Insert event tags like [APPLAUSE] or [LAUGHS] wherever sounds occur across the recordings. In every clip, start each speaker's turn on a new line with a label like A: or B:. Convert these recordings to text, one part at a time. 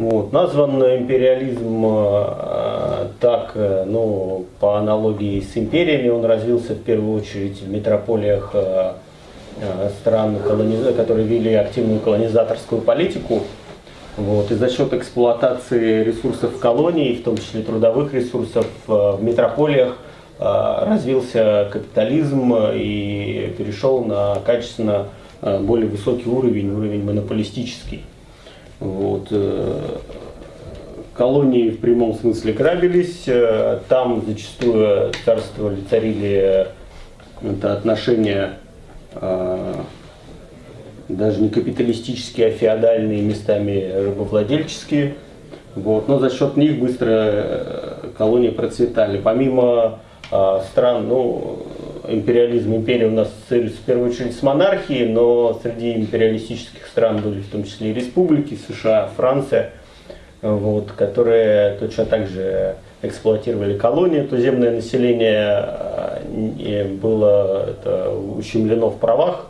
A: Вот. Назван империализм э, так, э, ну, по аналогии с империями, он развился в первую очередь в метрополиях э, э стран, которые вели активную колонизаторскую политику. Вот. И за счет эксплуатации ресурсов колоний, в том числе трудовых ресурсов э, в метрополиях, э, развился капитализм и перешел на качественно более высокий уровень, уровень монополистический. Вот. Э, колонии в прямом смысле грабились, э, там зачастую царствовали, царили э, это отношения даже не капиталистические, а феодальные, местами рабовладельческие. Вот. Но за счет них быстро колонии процветали. Помимо стран, ну, империализм, империя у нас в первую очередь с монархией, но среди империалистических стран были в том числе и республики, США, Франция, вот, которые точно так же эксплуатировали колонии. Туземное население э, было это, ущемлено в правах.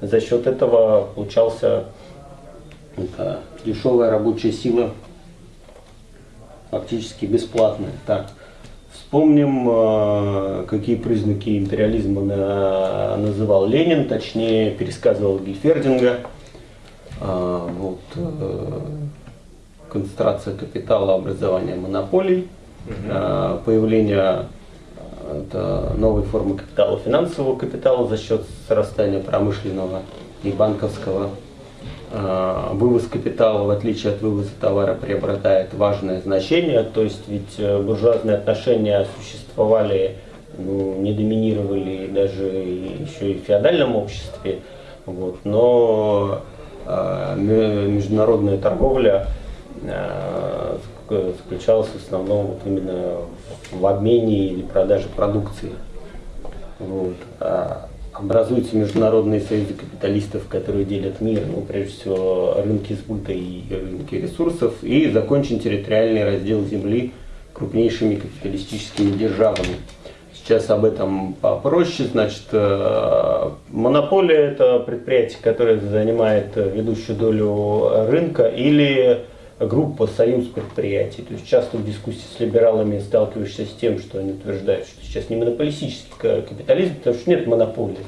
A: За счет этого получался это, дешевая рабочая сила, фактически бесплатная. Так. Вспомним, э, какие признаки империализма называл Ленин, точнее пересказывал Гильфердинга. А, вот, э, концентрация капитала, образование монополий, угу. появление это новой формы капитала, финансового капитала за счет срастания промышленного и банковского Э, вывоз капитала, в отличие от вывоза товара, приобретает важное значение. То есть ведь э, буржуазные отношения существовали, ну, не доминировали даже еще и в феодальном обществе. Вот. Но э, международная торговля э, заключалась в основном вот именно в обмене или продаже продукции. Вот. Образуются международные союзы капиталистов, которые делят мир, ну, прежде всего, рынки сбыта и рынки ресурсов, и закончен территориальный раздел земли крупнейшими капиталистическими державами. Сейчас об этом попроще. Значит, э, монополия – это предприятие, которое занимает ведущую долю рынка, или группа, союз предприятий. То есть часто в дискуссии с либералами сталкиваешься с тем, что они утверждают, что сейчас не монополистический капитализм, потому что нет монополии.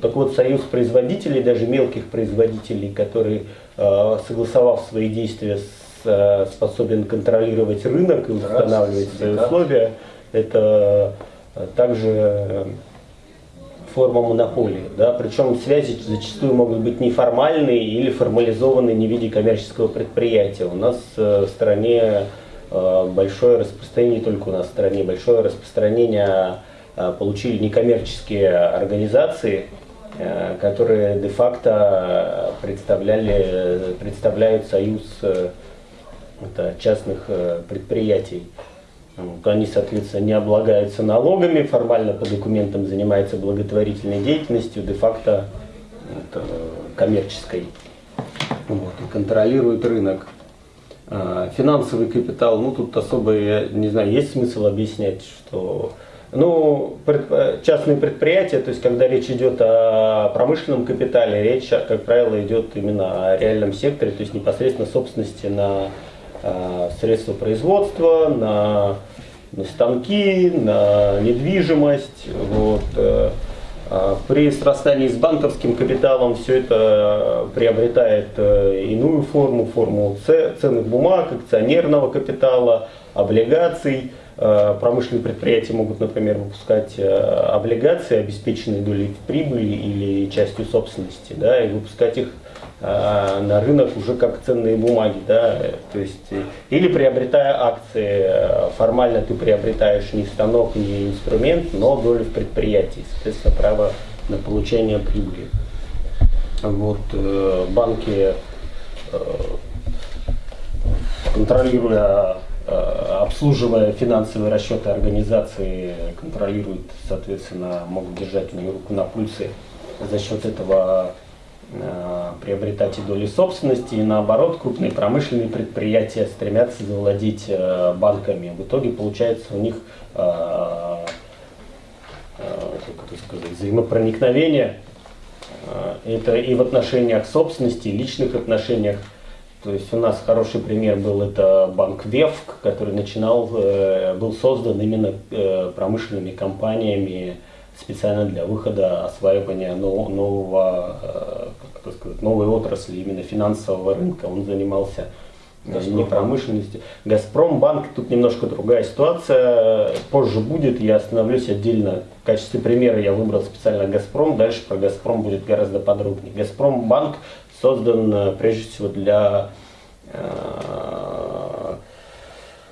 A: Так вот, союз производителей, даже мелких производителей, которые, э, согласовав свои действия, э, способен контролировать рынок и устанавливать свои условия, это э, также форма монополии. Да? Причем связи зачастую могут быть неформальные или формализованные не в виде коммерческого предприятия. У нас в стране большое распространение, не только у нас в стране, большое распространение э, получили некоммерческие организации, которые де-факто представляли, представляют союз частных предприятий. Они, соответственно, не облагаются налогами, формально по документам занимаются благотворительной деятельностью, де-факто коммерческой. Вот, и контролируют рынок. А, финансовый капитал, ну тут особо, я не знаю, есть смысл объяснять, что ну, частные предприятия, то есть когда речь идет о промышленном капитале, речь, как правило, идет именно о реальном секторе, то есть непосредственно собственности на Э, средства производства, на, на станки, на недвижимость. Вот. Э, при срастании с банковским капиталом все это приобретает э, иную форму, форму ценных бумаг, акционерного капитала, облигаций. Промышленные предприятия могут, например, выпускать облигации, обеспеченные долей прибыли или частью собственности, да, и выпускать их на рынок уже как ценные бумаги, да, то есть или приобретая акции, формально ты приобретаешь не станок, не инструмент, но долю в предприятии, соответственно, право на получение прибыли. Вот э, банки, э, контролируя, э, обслуживая финансовые расчеты организации, контролируют, соответственно, могут держать у нее руку на пульсе за счет этого Э, приобретать и доли собственности, и наоборот, крупные промышленные предприятия стремятся завладеть э, банками. В итоге получается у них э, как это сказать, взаимопроникновение это и в отношениях собственности, и личных отношениях. То есть у нас хороший пример был это банк Вевк, который начинал, э, был создан именно э, промышленными компаниями специально для выхода осваивания нового, как сказать, новой отрасли, именно финансового рынка. Он занимался Газпром. не промышленности. Газпромбанк, тут немножко другая ситуация, позже будет, я остановлюсь отдельно. В качестве примера я выбрал специально Газпром, дальше про Газпром будет гораздо подробнее. Газпромбанк создан э, прежде всего для э,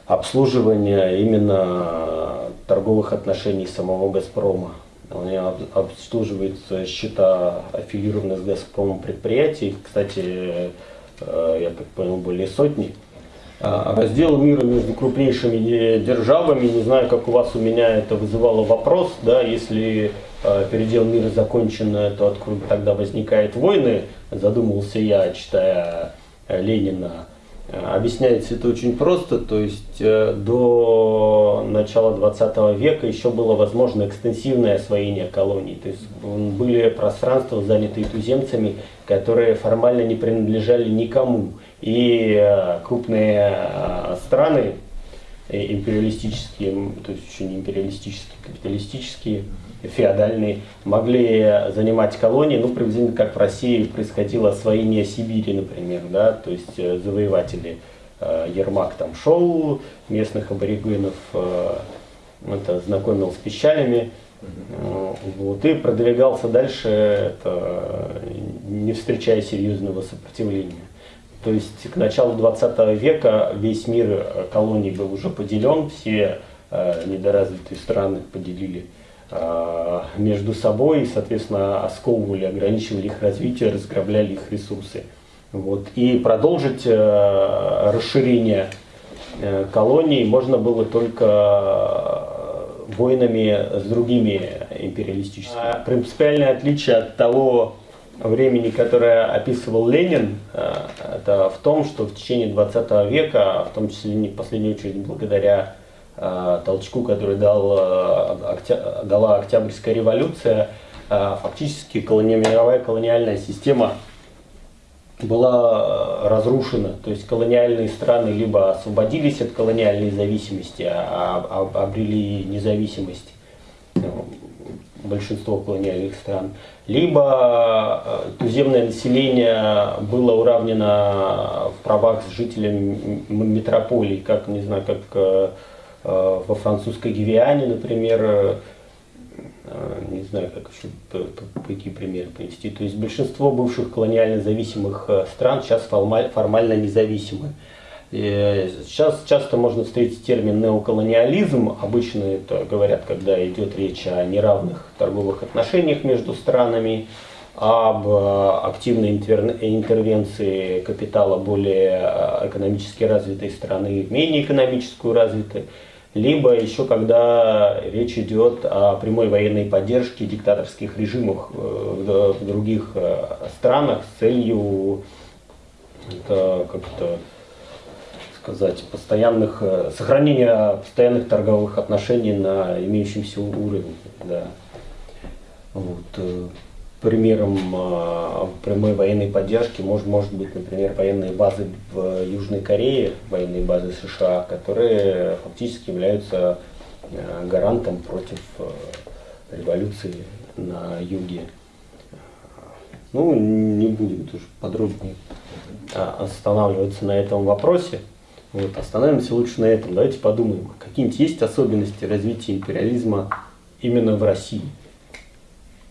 A: обслуживания именно торговых отношений самого Газпрома. Он обслуживает счета аффилированных с Газпромом предприятий. Кстати, Э, я так понял, более сотни. А, раздел мира между крупнейшими державами, не знаю, как у вас, у меня это вызывало вопрос, да, если э, передел мира закончен, то откуда тогда возникают войны, задумался я, читая э, Ленина. Объясняется это очень просто, то есть до начала 20 века еще было возможно экстенсивное освоение колоний, то есть были пространства, занятые туземцами, которые формально не принадлежали никому. И э, крупные э, страны, э, империалистические, то есть еще не империалистические, капиталистические, феодальные, могли занимать колонии, ну, приблизительно как в России происходило освоение Сибири, например, да, то есть завоеватели Ермак там шел, местных аборигенов это, знакомил с пищалями, вот, и продвигался дальше, это, не встречая серьезного сопротивления. То есть к началу 20 века весь мир э, колоний был уже поделен, все э, недоразвитые страны поделили э, между собой и, соответственно, осковывали, ограничивали их развитие, разграбляли их ресурсы. Вот. И продолжить э, расширение э, колоний можно было только войнами с другими империалистическими. А принципиальное отличие от того времени, которое описывал Ленин, э, это в том, что в течение 20 века, в том числе не в последнюю очередь благодаря э, толчку, который дал, э, дала Октябрьская революция, фактически мировая колониальная система была разрушена. То есть колониальные страны либо освободились от колониальной зависимости, а, а обрели независимость большинство колониальных стран, либо э, туземное население было уравнено в правах с жителями метрополий, как, не знаю, как э, э, во французской Гвиане, например, не знаю, как еще, какие примеры привести. То есть большинство бывших колониально зависимых стран сейчас формально независимы. Сейчас часто можно встретить термин неоколониализм. Обычно это говорят, когда идет речь о неравных торговых отношениях между странами, об э, активной интервенции капитала более э, экономически развитой страны в менее экономическую развитой, либо еще когда речь идет о прямой военной поддержке диктаторских режимов э, в других странах с целью как-то сказать, постоянных, э, сохранения постоянных торговых отношений на имеющемся уровне. Да. Вот. Примером э, прямой военной поддержки может, может быть, например, военные базы в Южной Корее, военные базы США, которые фактически являются гарантом против революции на юге. Ну, не будем тоже подробнее останавливаться на этом вопросе. Вот, остановимся лучше на этом. Давайте подумаем, какие-нибудь есть особенности развития империализма именно в России?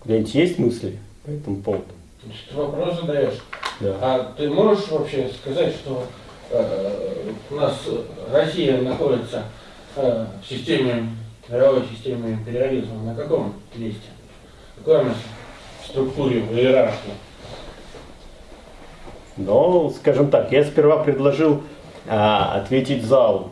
A: Где-нибудь есть мысли по этому поводу?
B: Ты вопрос задаешь. Да. А ты можешь вообще сказать, что э, у нас Россия находится э, в системе, мировой системе империализма на каком месте? Какой она в структуре, в иерархии?
A: Ну, скажем так, я сперва предложил а, ответить залу.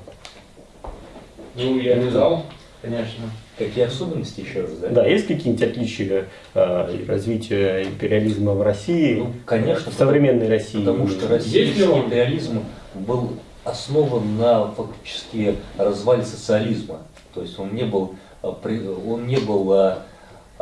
B: Ну, я не зал, конечно.
C: Какие особенности еще раз, да?
A: Да, есть какие-нибудь отличия э, развития империализма в России,
C: ну, конечно,
A: в современной России?
C: Потому что российский империализм был основан на фактически развале социализма. То есть он не был, а, он не был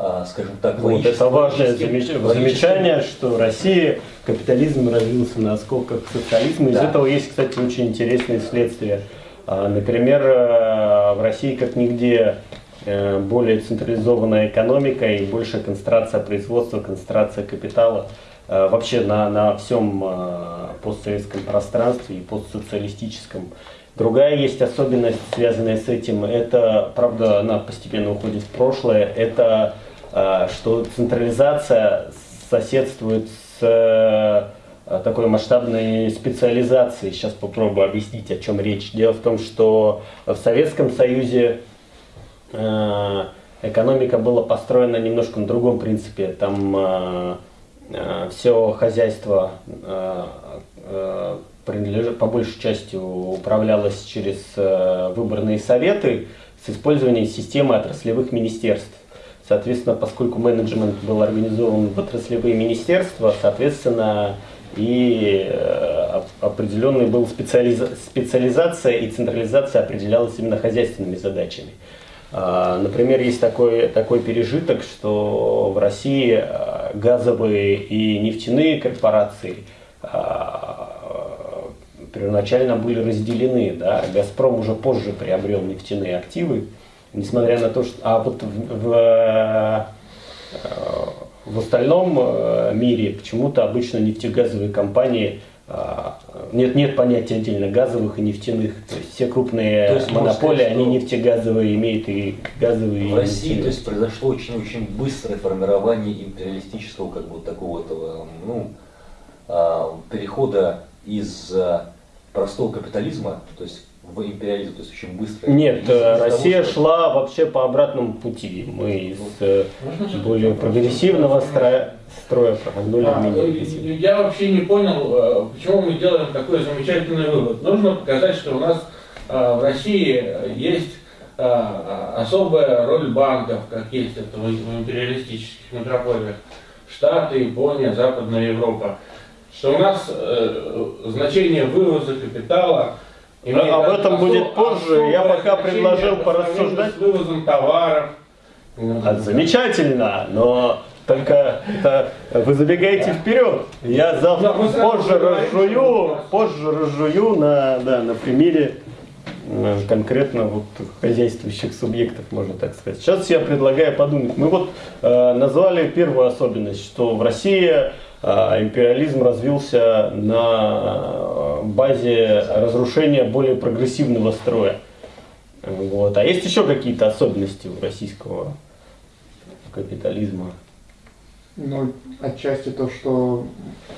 C: а, скажем так,
A: вот это важное замечание, что Россия капитализм развился на осколках социализма. Из
C: Да.
A: этого есть, кстати, очень интересные следствия. А, Например, э, в России как нигде э, более централизованная экономика и большая концентрация производства, концентрация капитала э, вообще на, на всем э, постсоветском пространстве и постсоциалистическом. Другая есть особенность, связанная с этим, это, правда, она постепенно уходит в прошлое, это э, что централизация соседствует с э, такой масштабной специализацией. Сейчас попробую объяснить, о чем речь. Дело в том, что в Советском Союзе э, экономика была построена немножко на другом принципе. Там все хозяйство э, э, принадлежит, по большей части управлялось через э, выборные советы с использованием системы отраслевых министерств. Соответственно, поскольку менеджмент был организован в отраслевые министерства, соответственно, и э, оп- определенной была специализа- специализация и централизация определялась именно хозяйственными задачами. А, Например, есть такой, такой пережиток, что в России а, газовые и нефтяные корпорации а, первоначально были разделены. Да? «Газпром» уже позже приобрел нефтяные активы, несмотря на то, что... А вот в, в, в остальном мире почему-то обычно нефтегазовые компании нет, нет понятия отдельно газовых и нефтяных. То есть все крупные
C: То есть
A: монополии,
C: сказать,
A: они нефтегазовые имеют и газовые. и
C: В России,
A: нефтяные.
C: то есть произошло очень-очень быстрое формирование империалистического, как бы вот такого этого, ну, а, перехода из а, простого капитализма, то есть в империализм, то есть очень быстро.
A: Нет, э,
C: того,
A: Россия
C: что-
A: шла вообще по обратному пути. Мы из э,
B: Можно
A: более прогрессивного строя, строя прогнули
B: А,
A: в
B: э. Я вообще не понял, э, почему мы делаем такой замечательный вывод. Нужно показать, что у нас э, в России есть особая роль банков, как есть это в империалистических метрополиях. Штаты, Япония, Западная Европа. Что у нас значение вывоза капитала имеет
A: об этом
B: осо-
A: будет позже. Я пока предложил порассуждать.
B: С вывозом товаров.
A: А, замечательно, но только это вы забегаете вперед. Я завтра
B: Да,
A: позже разжую, позже разжую на, да, на примере э, конкретно вот хозяйствующих субъектов, можно так сказать. Сейчас я предлагаю подумать. Мы вот э, назвали первую особенность, что в России э, империализм развился на э, базе разрушения более прогрессивного строя. Вот. А есть еще какие-то особенности у российского капитализма?
D: Ну, отчасти то, что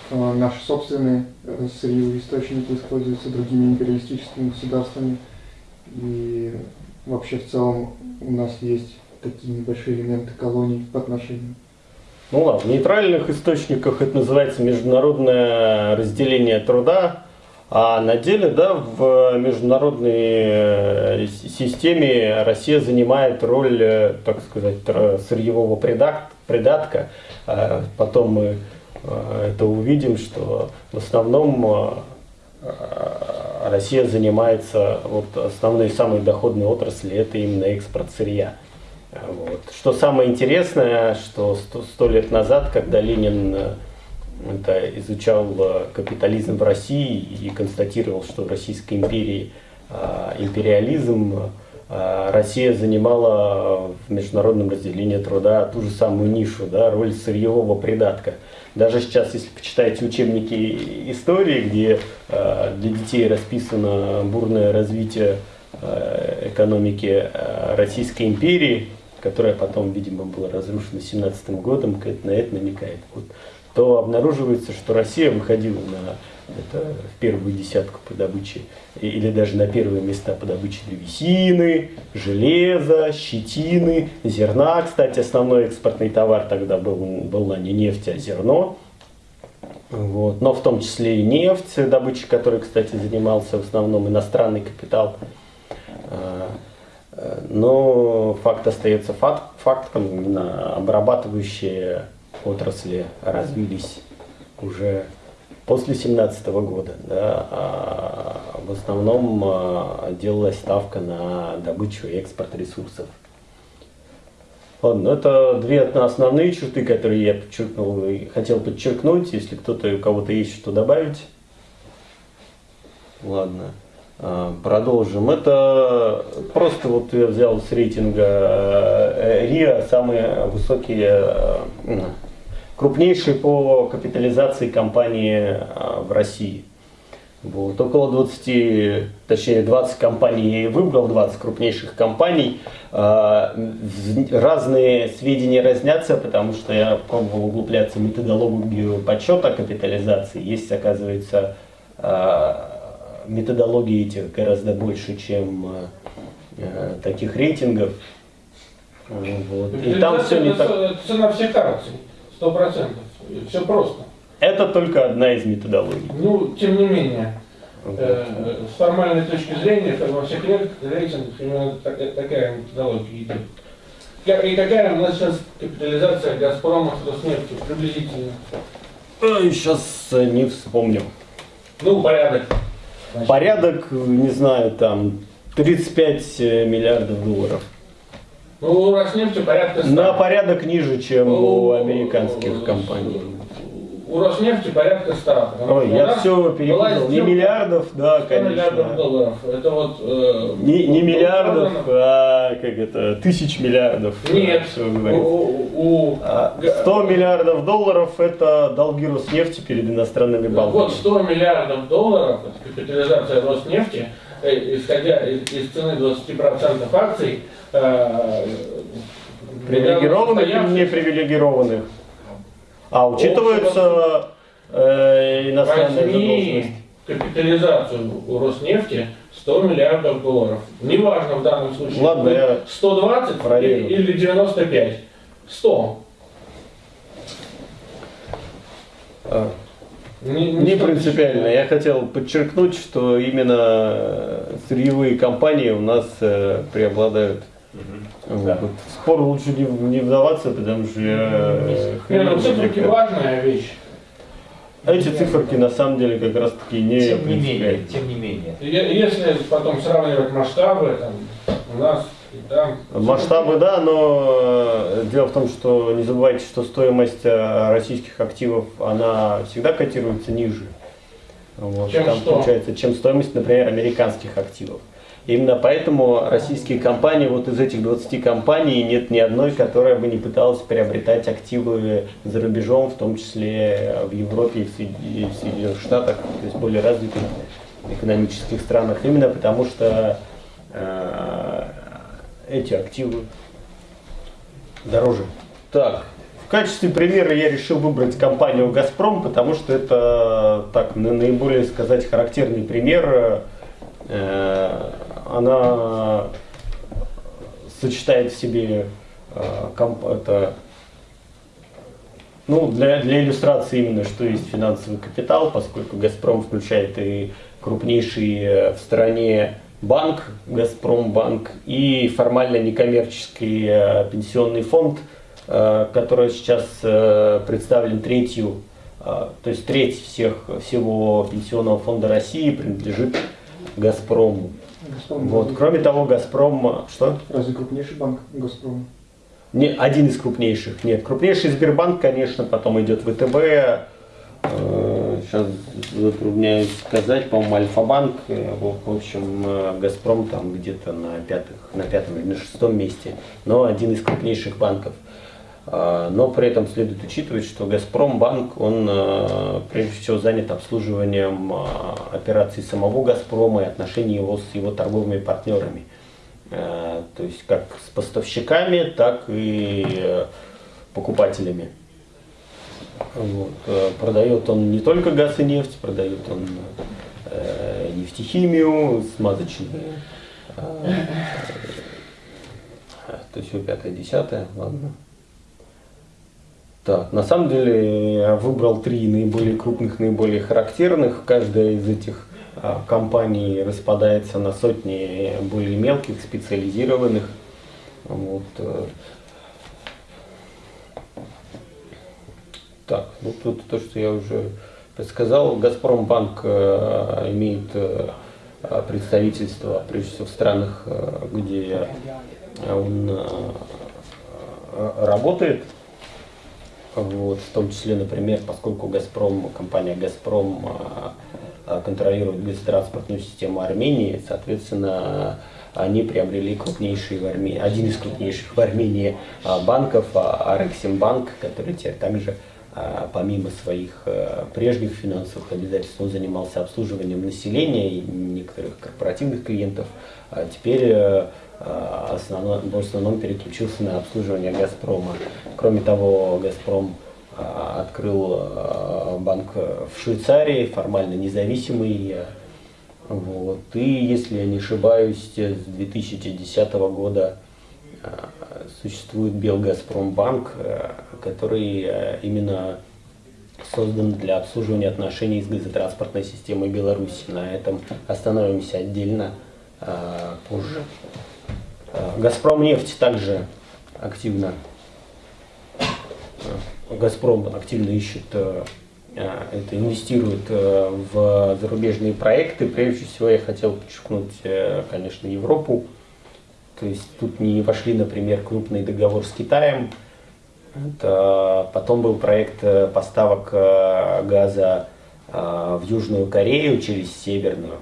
D: э, наши собственные э, сырьевые источники используются другими империалистическими государствами. И вообще в целом у нас есть такие небольшие элементы колоний по отношению.
A: Ну ладно, в нейтральных источниках это называется международное разделение труда, а на деле, да, в международной э, системе Россия занимает роль, э, так сказать, сырьевого придат- придатка. А Потом мы э, это увидим, что в основном Россия занимается, вот основной самой доходной отрасли, это именно экспорт сырья. Вот. Что самое интересное, что сто, лет назад, когда Ленин это изучал э, капитализм в России и констатировал, что в Российской империи э, империализм, э, Россия занимала в международном разделении труда ту же самую нишу, да, роль сырьевого придатка. Даже сейчас, если почитаете учебники истории, где э, для детей расписано бурное развитие экономики Российской империи, которая потом, видимо, была разрушена 17 годом, как на это намекает, вот, то обнаруживается, что Россия выходила на это, в первую десятку по добыче, или даже на первые места по добыче древесины, железа, щетины, зерна. Кстати, основной экспортный товар тогда был, была не нефть, а зерно. Вот. Но в том числе и нефть, добычей которой, кстати, занимался в основном иностранный капитал. А, э, Но факт остается факт, фактом, обрабатывающие отрасли развились уже после 17 года. Да, а в основном а, делалась ставка на добычу и экспорт ресурсов. Ладно, это две основные черты, которые я подчеркнул и хотел подчеркнуть. Если кто-то у кого-то есть что добавить. Ладно. А, продолжим. Это просто вот я взял с рейтинга э, РИА самые высокие, э, крупнейшие по капитализации компании э, в России. Вот, около 20, точнее 20 компаний я и выбрал, 20 крупнейших компаний. Разные сведения разнятся, потому что я пробовал углубляться в методологию подсчета капитализации. Есть, оказывается, методологии этих гораздо больше, чем э, таких рейтингов.
B: Вот. И там все не так... Цена всех акций, сто процентов. Все просто.
A: Это только одна из методологий.
B: Ну, тем не менее, э, с формальной точки зрения, во всех рейтингах именно такая, методология идет. И какая у нас сейчас капитализация Газпрома с Роснефти приблизительно?
A: Сейчас не вспомню.
B: Ну, порядок.
A: Значит, Порядок, не знаю, там 35 э, миллиардов долларов.
B: Ну, у Роснефти порядка 100.
A: На порядок ниже, чем у, у американских компаний
B: у Роснефти порядка 100.
A: Ой, я все перепутал. Не миллиардов, да, конечно.
B: миллиардов долларов. Это вот... Э,
A: не, не миллиардов, а как это, тысяч миллиардов.
B: Нет. Все у,
A: у, 100 а миллиардов долларов это долги Роснефти перед иностранными банками.
B: Вот 100 миллиардов долларов, капитализация Роснефти, э, исходя из, из цены 20% акций,
A: привилегированных или непривилегированных? А учитываются э, иностранные
B: задолженности? капитализацию у Роснефти 100 миллиардов долларов. Неважно в данном случае,
A: Ладно, я
B: 120 проверю. или 95. 100.
A: А, не, не, не принципиально. Я хотел подчеркнуть, что именно сырьевые компании у нас э, преобладают Угу. Да. Вот. Спор лучше не, не вдаваться, потому что я...
B: Не, ну циферки важная вещь.
A: Эти циферки на самом деле как раз таки не
C: Тем не менее, тем не менее.
B: Если потом сравнивать масштабы, там, у нас и там...
A: Масштабы, да, но э, дело в том, что не забывайте, что стоимость э, российских активов, она всегда котируется ниже. Вот,
B: чем
A: там
B: что?
A: получается, чем стоимость, например, американских активов. Именно поэтому российские компании, вот из этих 20 компаний, нет ни одной, которая бы не пыталась приобретать активы за рубежом, в том числе в Европе и в Соединенных Штатах, то есть более развитых экономических странах, именно потому что э, эти активы дороже. Так, в качестве примера я решил выбрать компанию «Газпром», потому что это так наиболее сказать характерный пример э, она сочетает в себе э, комп, это, ну, для, для иллюстрации именно, что есть финансовый капитал, поскольку «Газпром» включает и крупнейший э, в стране банк, «Газпромбанк», и формально некоммерческий э, пенсионный фонд, который сейчас представлен третью, то есть треть всех, всего пенсионного фонда России принадлежит «Газпрому».
D: Газпром.
A: Вот. Кроме того, Газпром... Что?
D: Разве крупнейший банк Газпром?
A: Не, один из крупнейших. Нет, крупнейший Сбербанк, конечно, потом идет ВТБ. Сейчас э, затрудняюсь сказать, по-моему, Альфа-банк. Э, в общем, э, Газпром там где-то на, пятых, на пятом или на шестом месте. Но один из крупнейших банков. А, но при этом следует учитывать, что Газпромбанк, он а, прежде всего занят обслуживанием а, операций самого Газпрома и отношений его с его торговыми партнерами. То есть как с поставщиками, так и покупателями. Вот. Продает он не только газ и нефть, продает он нефтехимию, смазочные. То есть все пятое, десятое, ладно. Так, на самом деле я выбрал три наиболее крупных, наиболее характерных. Каждая из этих а, компаний распадается на сотни более мелких, специализированных. Вот. Э. Так, ну тут то, что я уже предсказал. Газпромбанк э, имеет э, представительство, прежде всего, в странах, где он работает. Вот, в том числе, например, поскольку Газпром, компания Газпром контролирует газотранспортную систему Армении, соответственно, они приобрели крупнейший в Армении, один из крупнейших в Армении банков, Арексимбанк, который теперь также помимо своих прежних финансовых обязательств, он занимался обслуживанием населения и некоторых корпоративных клиентов, а теперь основном, в основном переключился на обслуживание Газпрома. Кроме того, Газпром открыл банк в Швейцарии, формально независимый. Вот. И, если я не ошибаюсь, с 2010 года существует Белгазпромбанк, который именно создан для обслуживания отношений с газотранспортной системой Беларуси. На этом остановимся отдельно позже. Газпром нефть также активно Газпром активно ищет, э, это инвестирует э, в зарубежные проекты. Прежде всего я хотел подчеркнуть, э, конечно, Европу. То есть тут не вошли, например, крупный договор с Китаем. Это, потом был проект поставок газа в Южную Корею через Северную.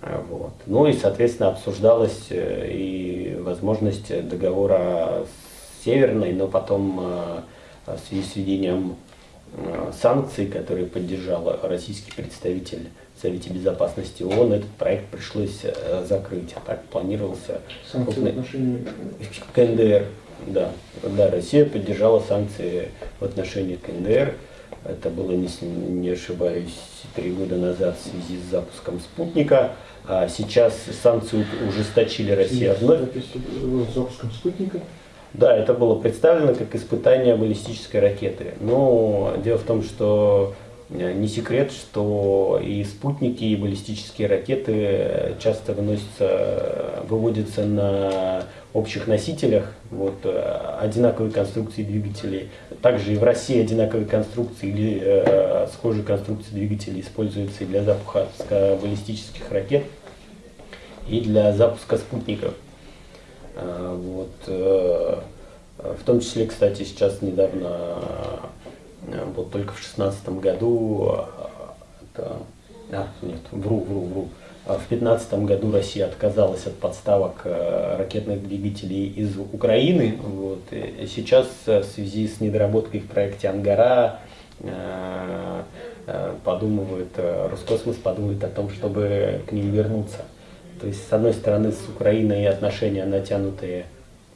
A: Вот. Ну и, соответственно, обсуждалась и возможность договора с Северной, но потом в связи с введением э, санкций, которые поддержал российский представитель в Совете Безопасности ООН, этот проект пришлось э, закрыть. А так планировался
D: санкции крупный... в отношении
A: КНДР. Да, да, Россия поддержала санкции в отношении КНДР. Это было, не, не ошибаюсь, три года назад в связи с запуском спутника. А сейчас санкции ужесточили Россия вновь.
D: Запуском спутника?
A: Да, это было представлено как испытание баллистической ракеты. Но дело в том, что э, не секрет, что и спутники, и баллистические ракеты часто выносятся, выводятся на общих носителях, вот, э, одинаковые конструкции двигателей. Также и в России одинаковые конструкции или э, схожие конструкции двигателей используются и для запуска баллистических ракет, и для запуска спутников. А, вот, э, в том числе, кстати, сейчас недавно, э, вот только в шестнадцатом году, это, а, нет, вру, вру, вру, а в 2015 году Россия отказалась от подставок э, ракетных двигателей из Украины. Вот. Сейчас в связи с недоработкой в проекте «Ангара» подумывает, Роскосмос подумает о том, чтобы к ним вернуться. То есть, с одной стороны, с Украиной отношения натянутые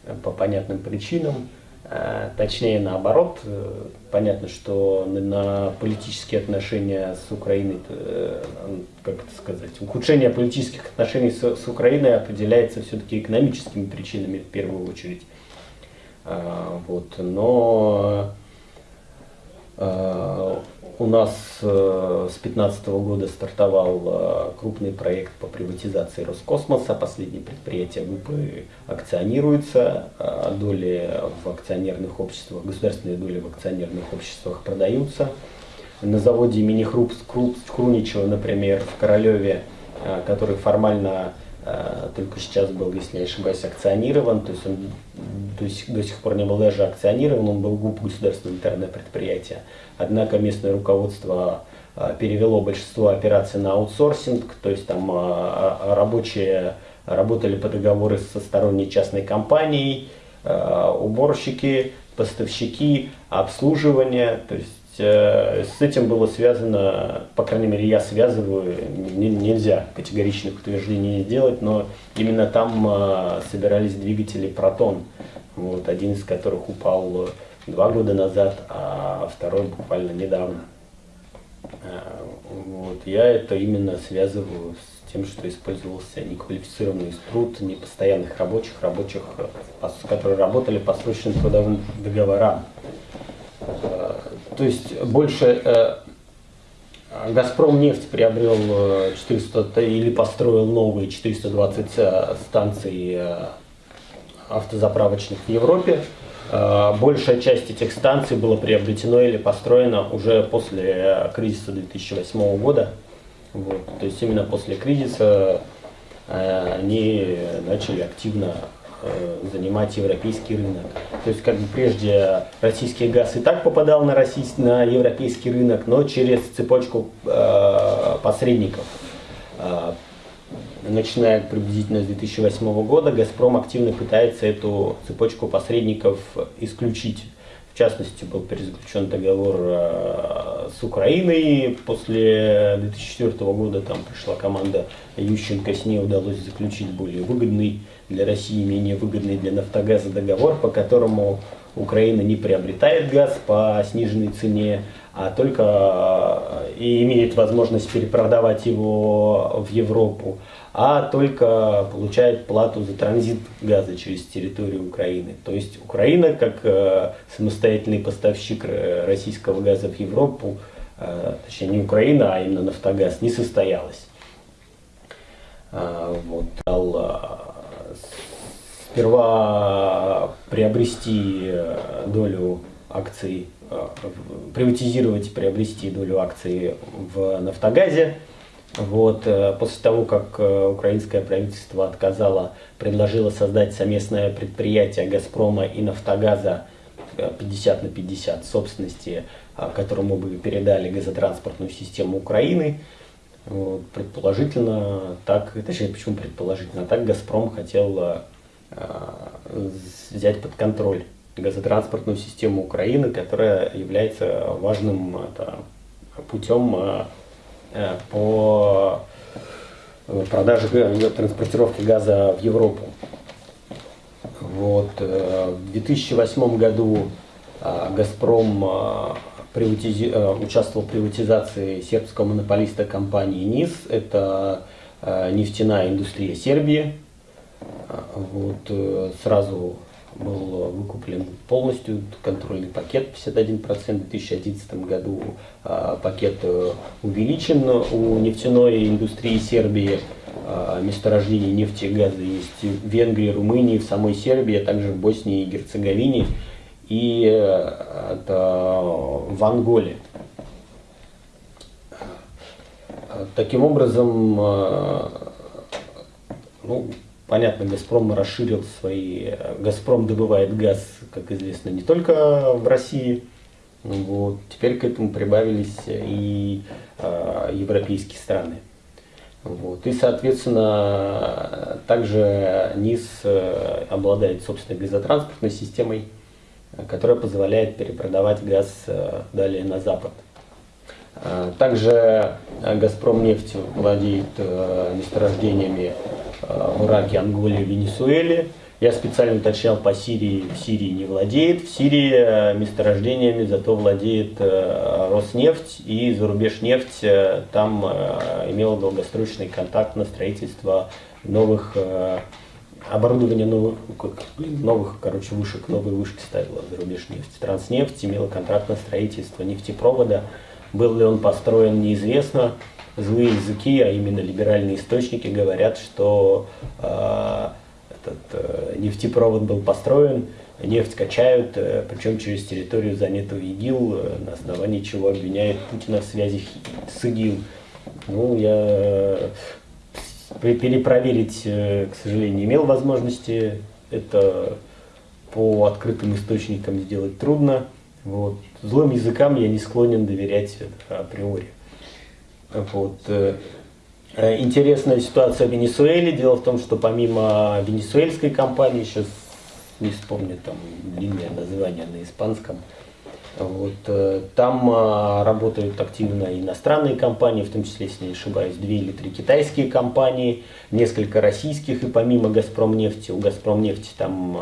A: э, по понятным причинам, э, точнее наоборот. Э, понятно, что на политические отношения с Украиной, как это сказать, ухудшение политических отношений с, Украиной определяется все-таки экономическими причинами в первую очередь. Вот, но у нас э, с 2015 года стартовал э, крупный проект по приватизации Роскосмоса. Последнее предприятие ГУПы акционируется, а доли в акционерных обществах, государственные доли в акционерных обществах продаются. На заводе имени Хруп, Круничева, например, в Королеве, э, который формально только сейчас был, если не ошибаюсь, акционирован, то есть он то есть до сих пор не был даже акционирован, он был ГУП государственное интернет-предприятие. Однако местное руководство а, перевело большинство операций на аутсорсинг, то есть там а, рабочие работали по договору со сторонней частной компанией, уборщики, поставщики, обслуживание, то есть э, с этим было связано, по крайней мере я связываю, нельзя категоричных утверждений сделать, но именно там собирались двигатели Протон, вот, один из которых упал два года назад, а второй буквально недавно. А, вот. Я это именно связываю с тем, что использовался неквалифицированный труд непостоянных рабочих, рабочих, которые работали по срочным трудовым договорам. То есть больше э, Газпром нефть приобрел 400 э, или построил новые 420 э, станций автозаправочных в Европе. Большая часть этих станций была приобретено или построено уже после кризиса 2008 года. Вот. То есть именно после кризиса они начали активно занимать европейский рынок. То есть как бы прежде российский газ и так попадал на, российский, на европейский рынок, но через цепочку э, посредников. Э, начиная приблизительно с 2008 года, «Газпром» активно пытается эту цепочку посредников исключить. В частности, был перезаключен договор э, с Украиной. После 2004 года там пришла команда Ющенко, с ней удалось заключить более выгодный для России, менее выгодный для «Нафтогаза» договор, по которому Украина не приобретает газ по сниженной цене, а только э, и имеет возможность перепродавать его в Европу а только получает плату за транзит газа через территорию Украины. То есть Украина, как э, самостоятельный поставщик э, российского газа в Европу, точнее не Украина, а именно Нафтогаз, не состоялась. Э, вот, дал, сперва приобрести э, долю акций, э, приватизировать, приобрести долю акций в Нафтогазе, вот, э, после того, как украинское правительство отказало, предложило создать совместное предприятие «Газпрома» и «Нафтогаза» 50 э, на 50 собственности, которому бы передали газотранспортную систему Украины. Вот, предположительно, так, точнее, почему предположительно, так «Газпром» хотел взять под контроль газотранспортную систему Украины, которая является важным это, путем Э, по э, продаже транспортировки газа в Европу. Вот. Э, в 2008 году «Газпром» приватизи... участвовал в приватизации сербского монополиста компании НИС. Это нефтяная индустрия Сербии. Вот. Сразу был выкуплен полностью контрольный пакет 51%. В 2011 году а, пакет э, увеличен у нефтяной индустрии Сербии. А, месторождения нефти и газа есть в Венгрии, Румынии, в самой Сербии, а также в Боснии и Герцеговине и э, это в Анголе. Таким образом, э, ну, Понятно, Газпром расширил свои... Газпром добывает газ, как известно, не только в России. Вот. Теперь к этому прибавились и э, европейские страны. Вот. И, соответственно, также НИС э, обладает собственной газотранспортной системой, которая позволяет перепродавать газ э, далее на Запад. Также Газпром нефть владеет месторождениями в Ираке, Анголе, Венесуэле. Я специально уточнял по Сирии, в Сирии не владеет. В Сирии э, месторождениями зато владеет э, Роснефть и зарубежнефть э, там имела долгосрочный контакт на строительство новых оборудование новых, новых, короче, вышек, новые вышки ставила зарубежнефть. Транснефть имела контракт на строительство нефтепровода. Был ли он построен, неизвестно злые языки, а именно либеральные источники, говорят, что э, этот э, нефтепровод был построен, нефть качают, э, причем через территорию, занятую ИГИЛ, э, на основании чего обвиняют Путина в связи с ИГИЛ. Ну, я э, перепроверить, э, к сожалению, не имел возможности. Это по открытым источникам сделать трудно. Вот. Злым языкам я не склонен доверять априори. Вот. Э, э, интересная ситуация в Венесуэле. Дело в том, что помимо венесуэльской компании, сейчас не вспомню там длинное название на испанском, вот, э, там работают активно иностранные компании, в том числе, если не ошибаюсь, две или три китайские компании, несколько российских, и помимо «Газпром нефти», у «Газпром нефти» там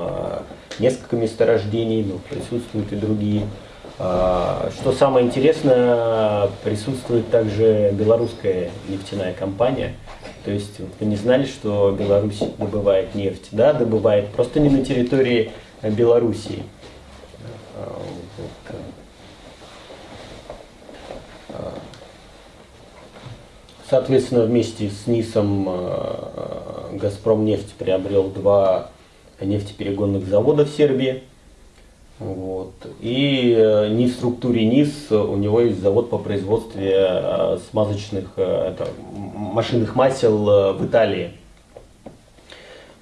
A: несколько месторождений, но присутствуют и другие а, что самое интересное, присутствует также белорусская нефтяная компания. То есть вы не знали, что Беларусь добывает нефть? Да, добывает, просто не на территории Белоруссии. А, а, соответственно, вместе с НИСом Газпром нефть приобрел два нефтеперегонных завода в Сербии. Вот. И э, не в структуре НИС у него есть завод по производству э, смазочных э, это, машинных масел в Италии.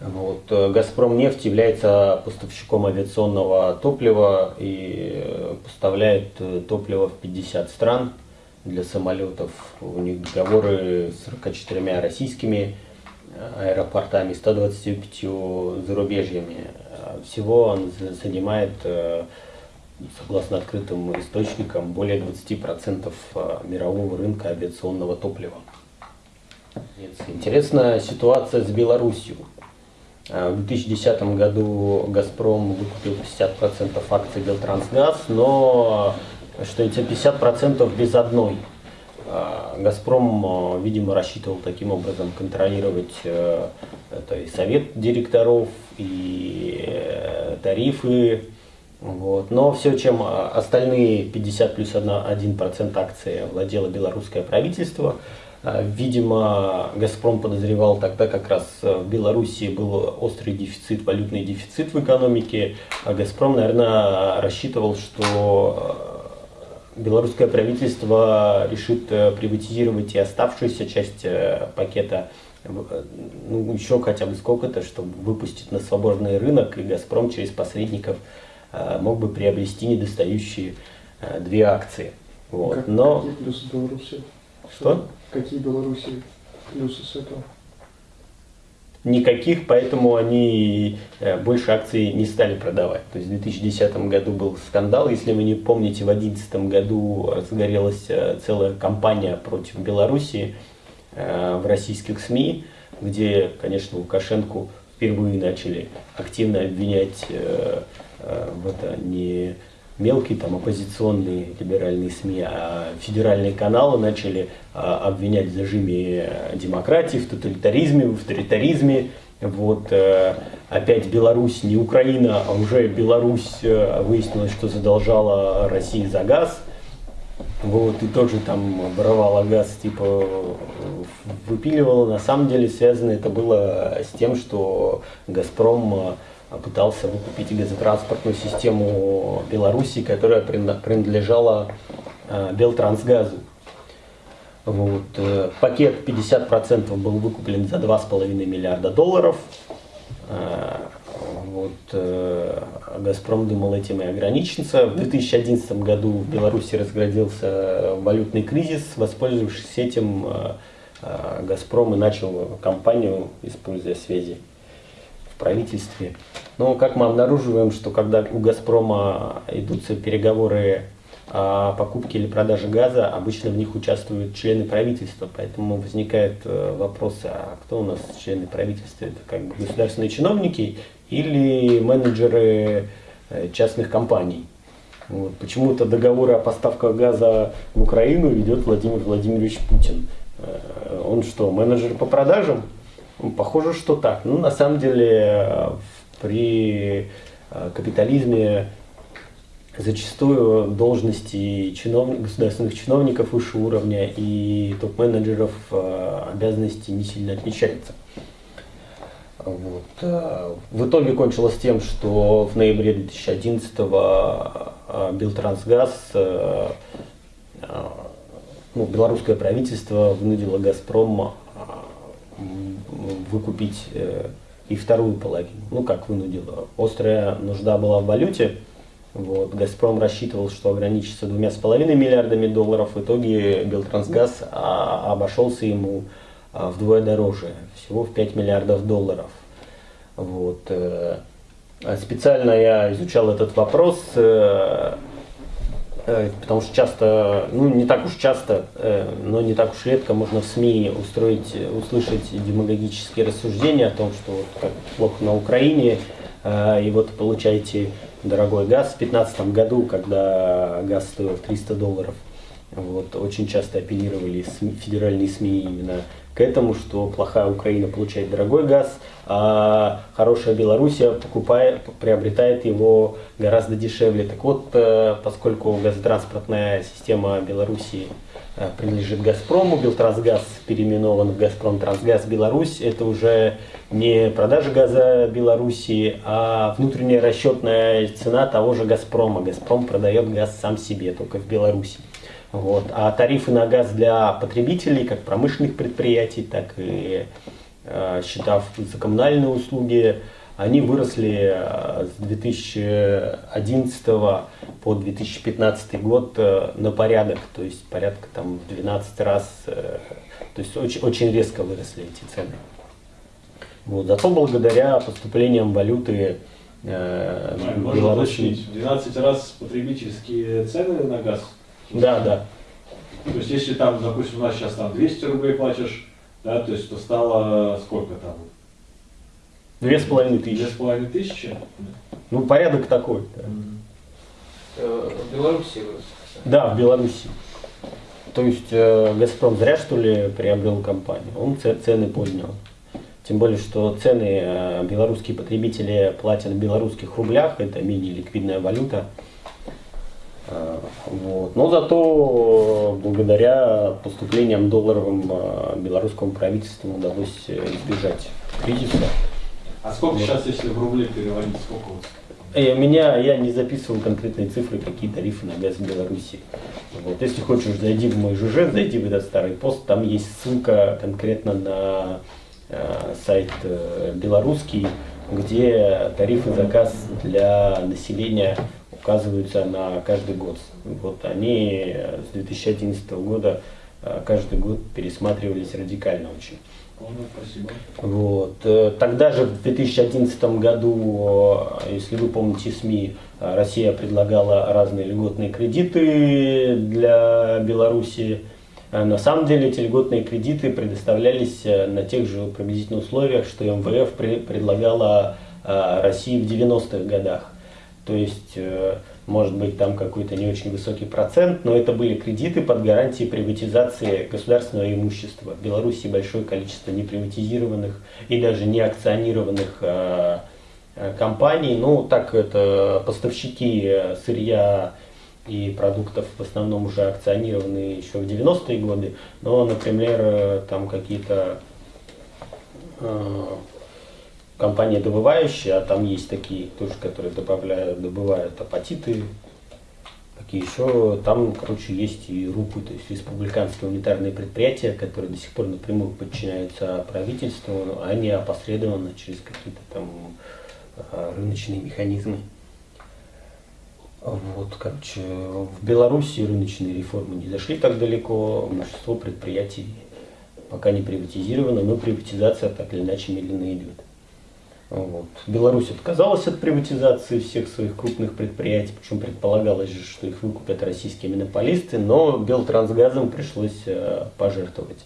A: Вот. Э, Газпром нефть является поставщиком авиационного топлива и поставляет топливо в 50 стран для самолетов. У них договоры с 44 российскими аэропортами, 125 зарубежьями. Всего он занимает, согласно открытым источникам, более 20% мирового рынка авиационного топлива. Интересная ситуация с Белоруссией. В 2010 году «Газпром» выкупил 50% акций «Белтрансгаз», но, что эти 50% без одной. «Газпром», видимо, рассчитывал таким образом контролировать э, это и совет директоров, и э, тарифы. Вот. Но все, чем остальные 50 плюс 1% акций владело белорусское правительство – а, видимо, «Газпром» подозревал тогда как раз э, в Белоруссии был острый дефицит, валютный дефицит в экономике. А «Газпром», наверное, рассчитывал, что белорусское правительство решит э, приватизировать и оставшуюся часть пакета ну, еще хотя бы сколько-то, чтобы выпустить на свободный рынок, и «Газпром» через посредников мог бы приобрести недостающие две акции. Вот.
D: Как,
A: Но...
D: Какие плюсы Беларуси?
A: Что?
D: Какие Беларуси плюсы с этого?
A: Никаких, поэтому они э, больше акций не стали продавать. То есть в 2010 году был скандал, если вы не помните, в 2011 году разгорелась э, целая кампания против Белоруссии э, в российских СМИ, где, конечно, Лукашенко впервые начали активно обвинять в это не мелкие там оппозиционные либеральные СМИ, а федеральные каналы начали а, обвинять в зажиме демократии, в тоталитаризме, в авторитаризме. Вот э, опять Беларусь, не Украина, а уже Беларусь э, выяснилось, что задолжала России за газ. Вот, и тоже там воровала газ, типа выпиливала. На самом деле связано это было с тем, что Газпром пытался выкупить газотранспортную систему Беларуси, которая принадлежала э, Белтрансгазу. Вот. Э, пакет 50% был выкуплен за 2,5 миллиарда долларов. Э, вот. Газпром думал этим и ограничиться. В 2011 году в Беларуси разградился валютный кризис. Воспользовавшись этим, Газпром и начал кампанию, используя связи правительстве. Но как мы обнаруживаем, что когда у «Газпрома» идутся переговоры о покупке или продаже газа, обычно в них участвуют члены правительства. Поэтому возникает э, вопрос, а кто у нас члены правительства? Это как бы государственные чиновники или менеджеры э, частных компаний? Вот. Почему-то договоры о поставках газа в Украину ведет Владимир Владимирович Путин. Э, он что, менеджер по продажам? Похоже, что так. Ну, на самом деле, при э, капитализме зачастую должности чиновник, государственных чиновников высшего уровня и топ-менеджеров э, обязанности не сильно отличаются. Вот. Э, в итоге кончилось тем, что в ноябре 2011 Белтрансгаз, ну, белорусское правительство вынудило Газпром выкупить э, и вторую половину. Ну, как вынудила. Острая нужда была в валюте. Вот. «Газпром» рассчитывал, что ограничится двумя с половиной миллиардами долларов. В итоге «Белтрансгаз» а, обошелся ему а, вдвое дороже, всего в 5 миллиардов долларов. Вот. Э, специально я изучал этот вопрос, э, потому что часто, ну не так уж часто, э, но не так уж редко можно в СМИ устроить, услышать демагогические рассуждения о том, что вот как плохо на Украине, э, и вот получаете дорогой газ. В 2015 году, когда газ стоил 300 долларов, вот, очень часто апеллировали СМИ, федеральные СМИ именно к этому, что плохая Украина получает дорогой газ, а хорошая Белоруссия покупает, приобретает его гораздо дешевле. Так вот, э, поскольку газотранспортная система Белоруссии э, принадлежит Газпрому, Белтрансгаз переименован в Газпром Трансгаз Беларусь, это уже не продажа газа Белоруссии, а внутренняя расчетная цена того же Газпрома. Газпром продает газ сам себе, только в Беларуси. Вот. А тарифы на газ для потребителей, как промышленных предприятий, так и счета за коммунальные услуги, они выросли с 2011 по 2015 год на порядок, то есть порядка там в 12 раз, то есть очень, очень резко выросли эти цены. Вот. Зато благодаря поступлениям валюты
E: э, Беларуси... 12 раз потребительские цены на газ?
A: Да, да.
E: То есть если там, допустим, у нас сейчас там 200 рублей платишь, да, то есть то стало сколько там?
A: Две с половиной тысячи.
E: Две с половиной тысячи?
A: Ну, порядок такой. Да.
B: Э, в Беларуси
A: Да, в Беларуси. То есть э, Газпром зря что ли приобрел компанию, он цены поднял. Тем более, что цены э, белорусские потребители платят в белорусских рублях, это менее ликвидная валюта. Э, вот. Но зато благодаря поступлениям долларовым э, белорусскому правительству удалось избежать кризиса.
E: А сколько вот. сейчас, если в рубли переводить, сколько вот?
A: И меня, я не записывал конкретные цифры, какие тарифы на газ в Беларуси. Вот. Если хочешь, зайди в мой ЖЖ, зайди в этот старый пост, там есть ссылка конкретно на Э, сайт э, белорусский, где тарифы заказ для населения указываются на каждый год. Вот они с 2011 года э, каждый год пересматривались радикально очень.
E: Спасибо.
A: Вот. Тогда же в 2011 году, если вы помните СМИ, Россия предлагала разные льготные кредиты для Беларуси. Э, на самом деле эти льготные кредиты предоставлялись э, на тех же приблизительно условиях, что МВФ предлагала э, России в 90-х годах. То есть, может быть, там какой-то не очень высокий процент, но это были кредиты под гарантией приватизации государственного имущества. В Беларуси большое количество неприватизированных и даже не акционированных компаний. Ну, так это поставщики сырья и продуктов в основном уже акционированные еще в 90-е годы, но, например, э, там какие-то компании добывающие, а там есть такие тоже, которые добавляют, добывают апатиты, какие еще, там, короче, есть и РУПы, то есть республиканские унитарные предприятия, которые до сих пор напрямую подчиняются правительству, а не опосредованно через какие-то там э, рыночные механизмы. Вот, короче, в Беларуси рыночные реформы не зашли так далеко, большинство предприятий пока не приватизировано, но приватизация так или иначе медленно идет. Вот. Беларусь отказалась от приватизации всех своих крупных предприятий, причем предполагалось же, что их выкупят российские монополисты, но Белтрансгазом пришлось э, пожертвовать.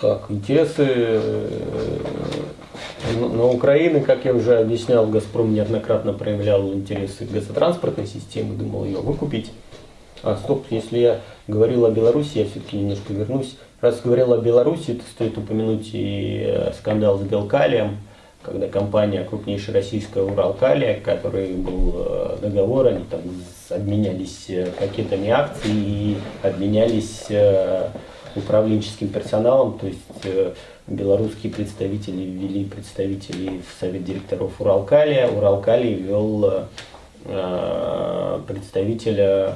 A: Так, интересы э, на Украины, как я уже объяснял, Газпром неоднократно проявлял интересы газотранспортной системы, думал ее выкупить. А стоп, если я говорил о Беларуси, я все-таки немножко вернусь. Раз говорил о Беларуси, то стоит упомянуть и э, скандал с Белкалием, когда компания, крупнейшая российская Уралкалия, который был э, договор, они там обменялись пакетами акций и обменялись управленческим персоналом, то есть э, белорусские представители ввели представителей в совет директоров Уралкалия, Уралкалий ввел э, представителя э,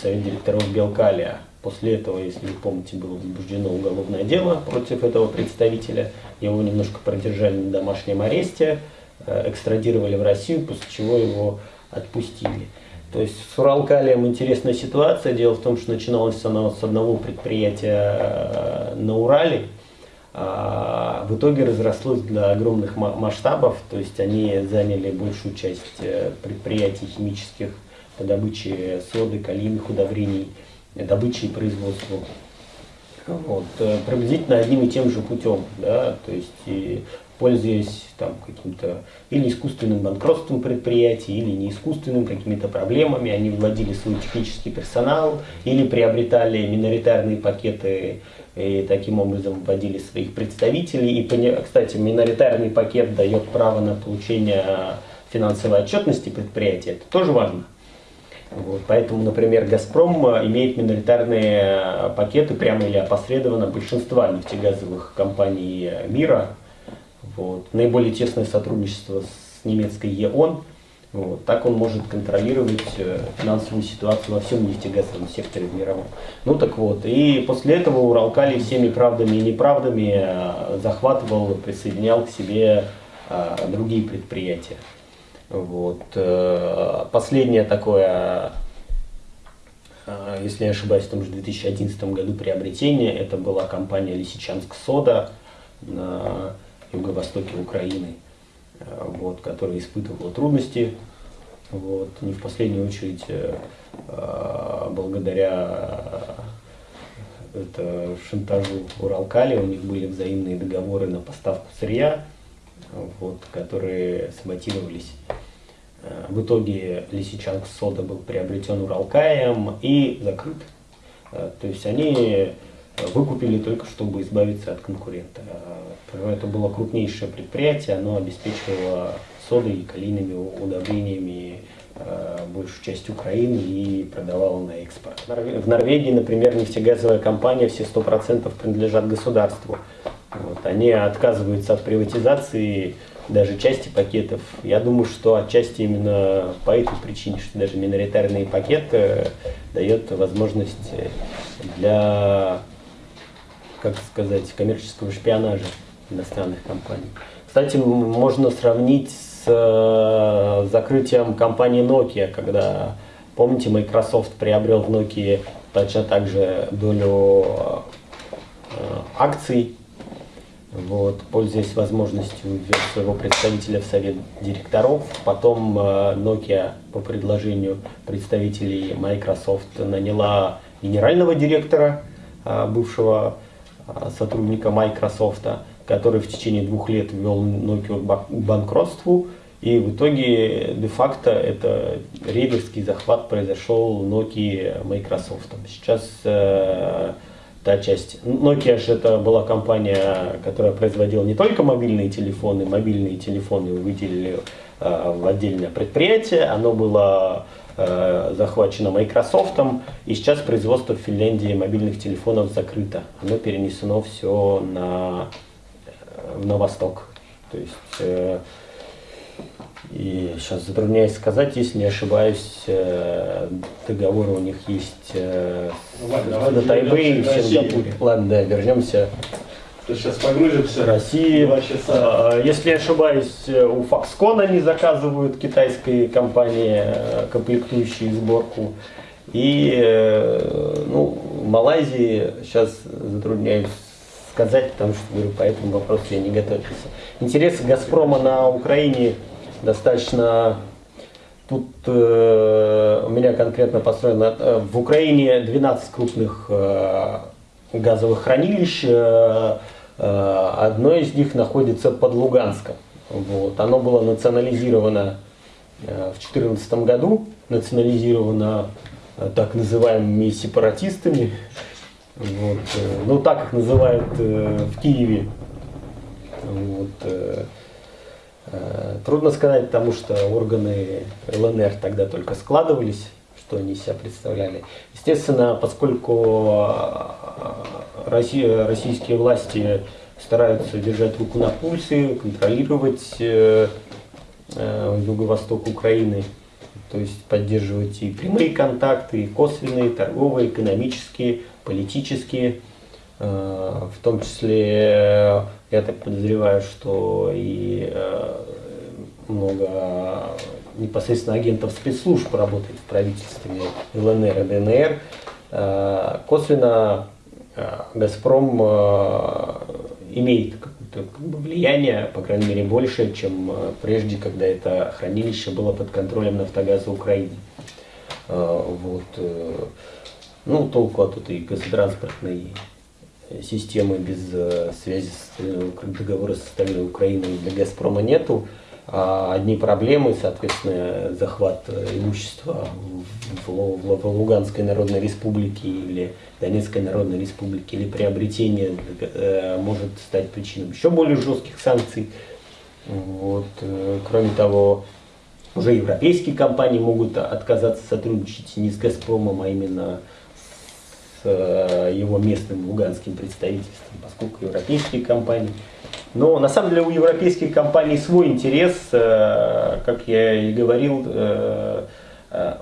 A: совет директоров Белкалия. После этого, если вы помните, было возбуждено уголовное дело против этого представителя. Его немножко продержали на домашнем аресте, экстрадировали в Россию, после чего его отпустили. То есть с Уралкалием интересная ситуация. Дело в том, что начиналось она с одного предприятия э, на Урале, а в итоге разрослось до огромных масштабов, то есть они заняли большую часть э, предприятий химических по добыче соды, калийных удобрений, добыче и производству. Вот, э, приблизительно одним и тем же путем, да, то есть и пользуясь там каким-то или искусственным банкротством предприятий, или не искусственным, какими-то проблемами, они вводили свой технический персонал, или приобретали миноритарные пакеты и таким образом вводили своих представителей. И, кстати, миноритарный пакет дает право на получение финансовой отчетности предприятия, это тоже важно. Вот, поэтому, например, «Газпром» имеет миноритарные пакеты прямо или опосредованно большинства нефтегазовых компаний мира, вот. Наиболее тесное сотрудничество с немецкой ЕОН. Вот. Так он может контролировать э, финансовую ситуацию во всем нефтегазовом секторе мировом. Ну так вот, и после этого Уралкали всеми правдами и неправдами э, захватывал, присоединял к себе э, другие предприятия. Вот. Последнее такое, если не ошибаюсь, в том же 2011 году приобретение, это была компания Лисичанск Сода на юго-востоке Украины. Э, вот, которая испытывала трудности, вот, не в последнюю очередь э, э, благодаря это шантажу Уралкали, у них были взаимные договоры на поставку сырья, вот, которые саботировались. В итоге Лисичанск Сода был приобретен Уралкаем и закрыт. То есть они выкупили только, чтобы избавиться от конкурента. Это было крупнейшее предприятие, оно обеспечивало содой и калийными удобрениями э, большую часть Украины и продавало на экспорт. В Норвегии, например, нефтегазовая компания все 100% принадлежат государству. Вот. Они отказываются от приватизации даже части пакетов. Я думаю, что отчасти именно по этой причине, что даже миноритарный пакет э, дает возможность для, как сказать, коммерческого шпионажа иностранных компаний. Кстати, можно сравнить с э, закрытием компании Nokia, когда, помните, Microsoft приобрел в Nokia точно так же долю э, акций, вот, пользуясь возможностью своего представителя в совет директоров. Потом э, Nokia по предложению представителей Microsoft наняла генерального директора, бывшего сотрудника Microsoft, который в течение двух лет ввел Nokia к банкротству. И в итоге, де-факто, это рейдерский захват произошел Nokia Microsoft. Сейчас э, та часть... Nokia же это была компания, которая производила не только мобильные телефоны, мобильные телефоны выделили э, в отдельное предприятие, оно было э, захвачено Microsoft, и сейчас производство в Финляндии мобильных телефонов закрыто. Оно перенесено все на на восток. То есть, э, и сейчас затрудняюсь сказать, если не ошибаюсь, э, договоры у них есть э, Ладно, на Тайбэе и в Сингапуре. Ладно, да, вернемся.
E: То сейчас погрузимся.
A: России. Часа. А, если не ошибаюсь, у Foxconn они заказывают китайской компании э, комплектующие сборку. И э, ну, в Малайзии сейчас затрудняюсь сказать, потому что, говорю, по этому вопросу я не готовился. Интересы «Газпрома» на Украине достаточно... Тут э, у меня конкретно построено... Э, в Украине 12 крупных э, газовых хранилищ. Э, э, одно из них находится под Луганском. Вот. Оно было национализировано э, в 2014 году, национализировано так называемыми сепаратистами. Вот, ну, так их называют в Киеве. Вот, трудно сказать, потому что органы ЛНР тогда только складывались, что они себя представляли. Естественно, поскольку Россия, российские власти стараются держать руку на пульсе, контролировать юго-восток Украины, то есть поддерживать и прямые контакты, и косвенные, торговые, экономические, политические, э, в том числе, я так подозреваю, что и э, много непосредственно агентов спецслужб работает в правительстве ЛНР и ДНР. Э, косвенно Газпром имеет какое-то влияние, по крайней мере, больше, чем прежде, когда это хранилище было под контролем Нафтогаза Украины. Вот. Ну, толку от этой газотранспортной системы без э, связи с договора с Стальной Украиной для Газпрома нету. А одни проблемы, соответственно, захват э, имущества в, Луганской Народной Республике или Донецкой Народной Республике или приобретение э, может стать причиной еще более жестких санкций. Вот. Э, кроме того, уже европейские компании могут отказаться сотрудничать не с Газпромом, а именно Э, его местным луганским представительством, поскольку европейские компании Но на самом деле у европейских компаний свой интерес, как я и говорил,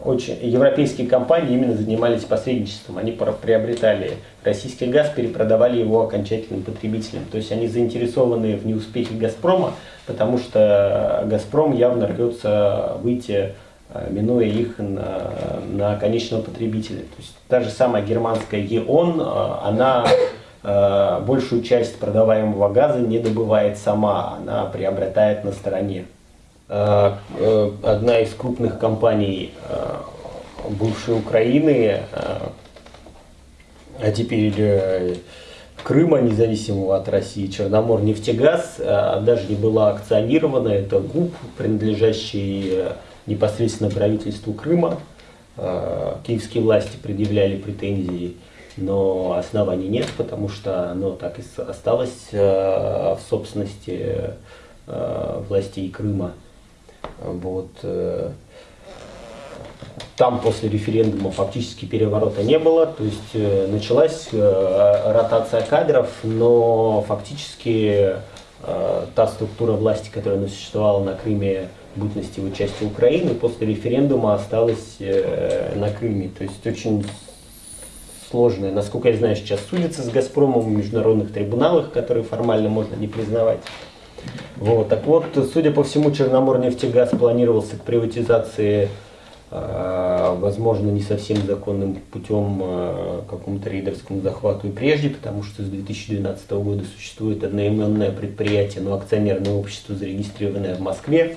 A: очень европейские компании именно занимались посредничеством. Они приобретали российский газ, перепродавали его окончательным потребителям. То есть они заинтересованы в неуспехе Газпрома, потому что Газпром явно рвется выйти Э, минуя их на, на конечного потребителя. То есть та же самая германская ЕОН, э, она э, большую часть продаваемого газа не добывает сама, она приобретает на стороне. Одна из крупных компаний бывшей Украины, а теперь Крыма, независимого от России, Черномор нефтегаз, даже не была акционирована, это ГУП, принадлежащий непосредственно правительству Крыма. Э, киевские власти предъявляли претензии, но оснований нет, потому что оно так и осталось э, в собственности э, властей Крыма. Вот. Там после референдума фактически переворота не было, то есть началась ротация кадров, но фактически та структура власти, которая существовала на Крыме бытности в участии Украины после референдума осталась э, на Крыме. То есть очень сложная. Насколько я знаю, сейчас судится с «Газпромом» в международных трибуналах, которые формально можно не признавать. Вот. Так вот, судя по всему, Черноморнефтегаз планировался к приватизации, э, возможно, не совсем законным путем э, какому-то рейдерскому захвату и прежде, потому что с 2012 года существует одноименное предприятие, но акционерное общество, зарегистрированное в Москве,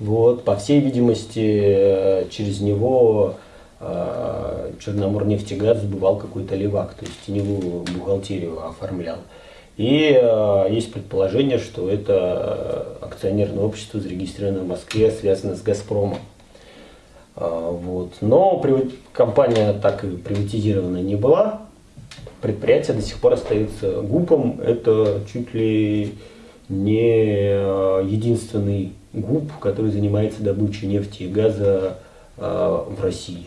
A: вот, по всей видимости, э, через него э, Черноморнефтегаз сбывал какой-то левак, то есть теневую бухгалтерию оформлял. И э, есть предположение, что это акционерное общество, зарегистрированное в Москве, связано с «Газпромом». Вот. Но компания так и приватизирована не была. Предприятие до сих пор остается ГУПом. Это чуть ли не единственный ГУП, который занимается добычей нефти и газа э, в России.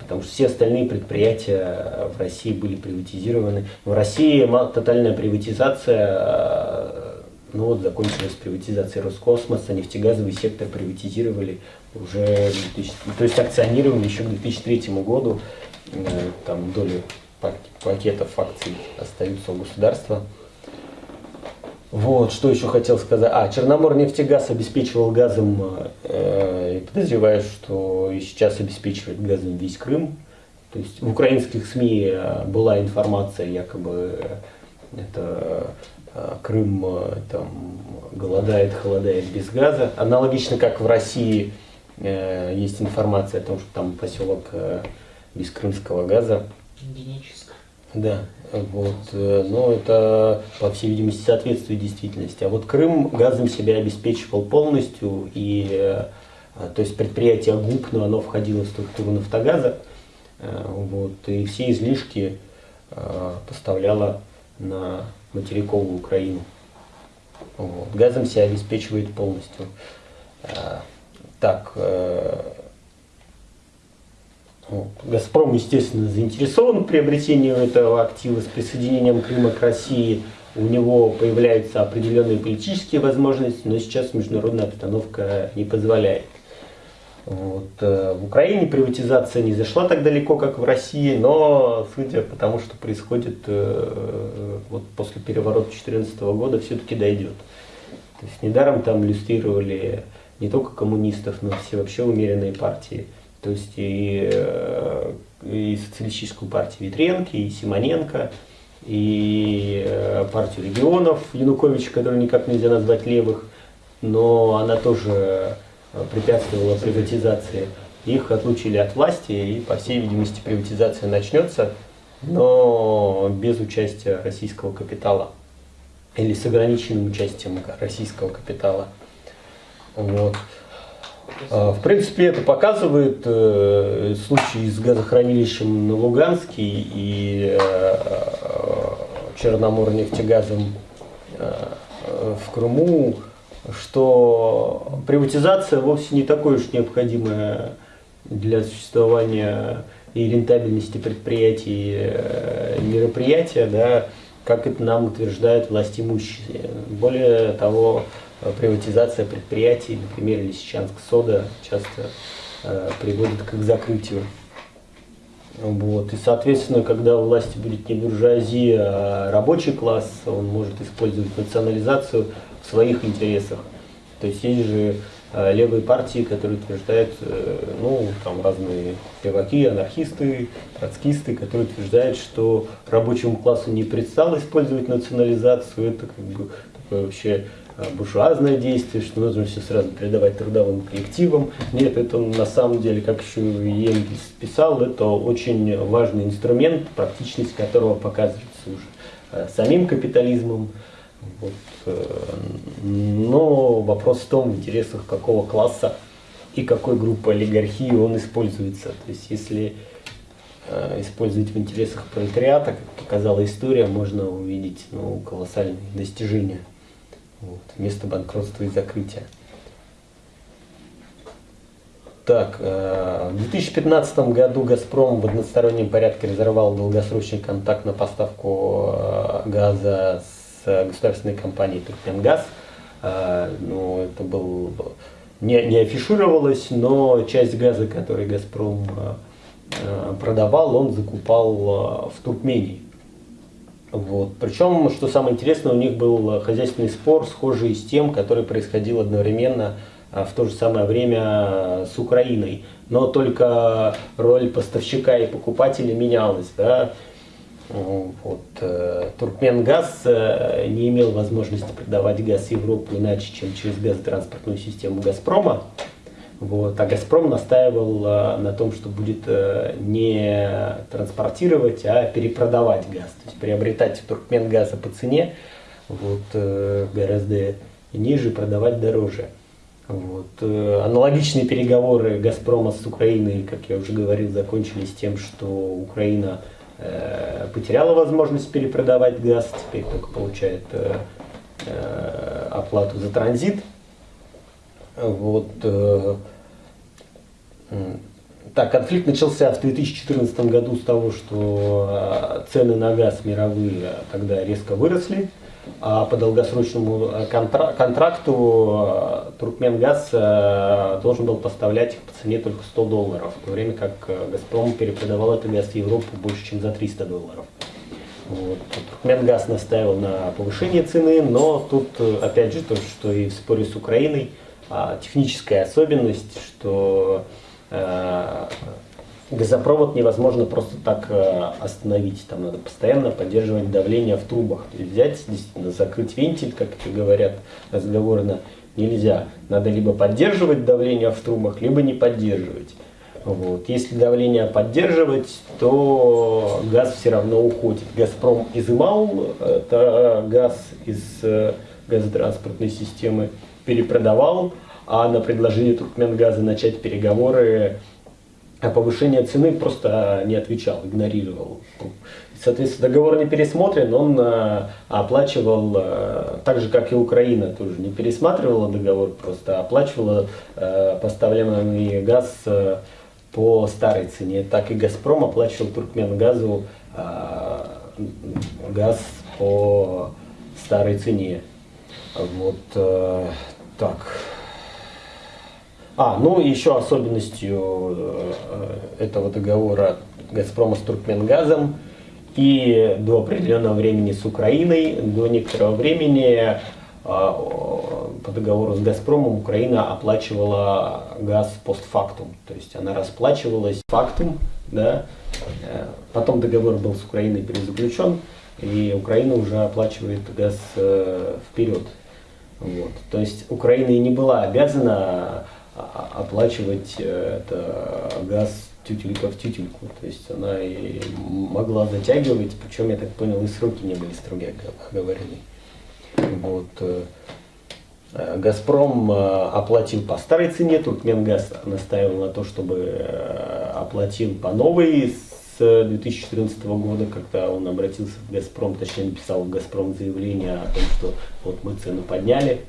A: Потому что все остальные предприятия в России были приватизированы. В России тотальная приватизация, э, ну вот закончилась приватизация Роскосмоса, нефтегазовый сектор приватизировали уже, 2000, то есть акционировали еще к 2003 году, там доли пакетов акций остаются у государства. Вот, что еще хотел сказать. А, Черномор нефтегаз обеспечивал газом, э, подозреваю, что и сейчас обеспечивает газом весь Крым. То есть в украинских СМИ э, была информация, якобы это э, Крым э, там голодает, холодает без газа. Аналогично как в России э, есть информация о том, что там поселок э, без крымского газа.
F: Генически.
A: Да, вот, э, но это, по всей видимости, соответствует действительности. А вот Крым газом себя обеспечивал полностью, и, э, то есть предприятие ГУП, но оно входило в структуру нафтогаза, э, вот, и все излишки поставляло на материковую Украину. Вот. Газом себя обеспечивает полностью. Так, Газпром, естественно, заинтересован в приобретении этого актива с присоединением Крыма к России. У него появляются определенные политические возможности, но сейчас международная обстановка не позволяет. Вот. Э, в Украине приватизация не зашла так далеко, как в России, но судя по тому, что происходит э, вот после переворота 2014 года, все-таки дойдет. То есть недаром там иллюстрировали не только коммунистов, но все вообще умеренные партии. То есть и, э, и социалистическую партию Витренко, и Симоненко, и э, партию регионов Януковича, которую никак нельзя назвать левых, но она тоже э, препятствовала приватизации. Их отлучили от власти, и, по всей видимости, приватизация начнется, но без участия российского капитала или с ограниченным участием российского капитала. Вот. А, в принципе, это показывает э, случай с газохранилищем на Луганске и э, Черноморнефтегазом э, в Крыму, что приватизация вовсе не такое уж необходимое для существования и рентабельности предприятий мероприятия, да, как это нам утверждают власть имущие. Более того, приватизация предприятий, например, Лисичанск сода часто э, приводит к их закрытию. Вот. И, соответственно, когда у власти будет не буржуазия, а рабочий класс, он может использовать национализацию в своих интересах. То есть есть же э, левые партии, которые утверждают, э, ну, там разные леваки, анархисты, троцкисты, которые утверждают, что рабочему классу не предстало использовать национализацию, это как бы такое вообще Э, буржуазное действие, что нужно все сразу передавать трудовым коллективам. Нет, это на самом деле, как еще Енгельс писал, это очень важный инструмент, практичность которого показывается уже э, самим капитализмом. Вот. Э, но вопрос в том, в интересах какого класса и какой группы олигархии он используется. То есть если использовать в интересах пролетариата, как показала история, можно увидеть ну, колоссальные достижения. Вот, место банкротства и закрытия. Так, э, в 2015 году «Газпром» в одностороннем порядке разорвал долгосрочный контакт на поставку э, газа с государственной компанией «Туркменгаз». Э, ну, это был, не, не афишировалось, но часть газа, который «Газпром» продавал, он закупал в Туркмении. Вот. Причем, что самое интересное, у них был хозяйственный спор, схожий с тем, который происходил одновременно а, в то же самое время с Украиной. Но только роль поставщика и покупателя менялась. Да? Вот. Э, Туркменгаз э, не имел возможности продавать газ Европу иначе, чем через газотранспортную систему «Газпрома». Вот. А «Газпром» настаивал э, на том, что будет э, не транспортировать, а перепродавать газ. То есть приобретать туркменгаза по цене вот, э, гораздо ниже, продавать дороже. Вот. Аналогичные переговоры «Газпрома» с Украиной, как я уже говорил, закончились тем, что Украина потеряла возможность перепродавать газ, теперь только получает оплату за транзит. Вот, так, конфликт начался в 2014 году с того, что э, цены на газ мировые тогда резко выросли, а по долгосрочному э, контра контракту э, Туркменгаз должен был поставлять их по цене только 100 долларов, в то время как Газпром перепродавал этот газ в Европу больше, чем за 300 долларов. Вот. Туркменгаз настаивал на повышении цены, но тут опять же то, что и в споре с Украиной, техническая особенность, что Э, газопровод невозможно просто так э, остановить. Там надо постоянно поддерживать давление в трубах. То есть взять, действительно, закрыть вентиль, как это говорят разговорно, нельзя. Надо либо поддерживать давление в трубах, либо не поддерживать. Вот. Если давление поддерживать, то газ все равно уходит. Газпром изымал это газ из э, газотранспортной системы, перепродавал, а на предложение Туркменгаза начать переговоры о повышении цены просто не отвечал, игнорировал. Соответственно, договор не пересмотрен, он э, оплачивал, э, так же как и Украина тоже не пересматривала договор, просто оплачивала поставляемый газ по старой цене. Так и Газпром оплачивал Туркменгазу газ по старой цене. Вот так. А, ну еще особенностью э, этого договора Газпрома с Туркменгазом и до определенного времени с Украиной, до некоторого времени а, по договору с Газпромом Украина оплачивала газ постфактум, то есть она расплачивалась фактум, да, э, потом договор был с Украиной перезаключен, и Украина уже оплачивает газ э, вперед. Вот. То есть Украина и не была обязана оплачивать э, это газ тютелька в тютельку. То есть она и могла затягивать, причем, я так понял, и сроки не были строгие оговорены. Вот. Э, э, Газпром оплатил по старой цене, Туркменгаз настаивал на то, чтобы оплатил по новой с 2014 года, когда он обратился в Газпром, точнее написал в Газпром заявление о том, что вот мы цену подняли.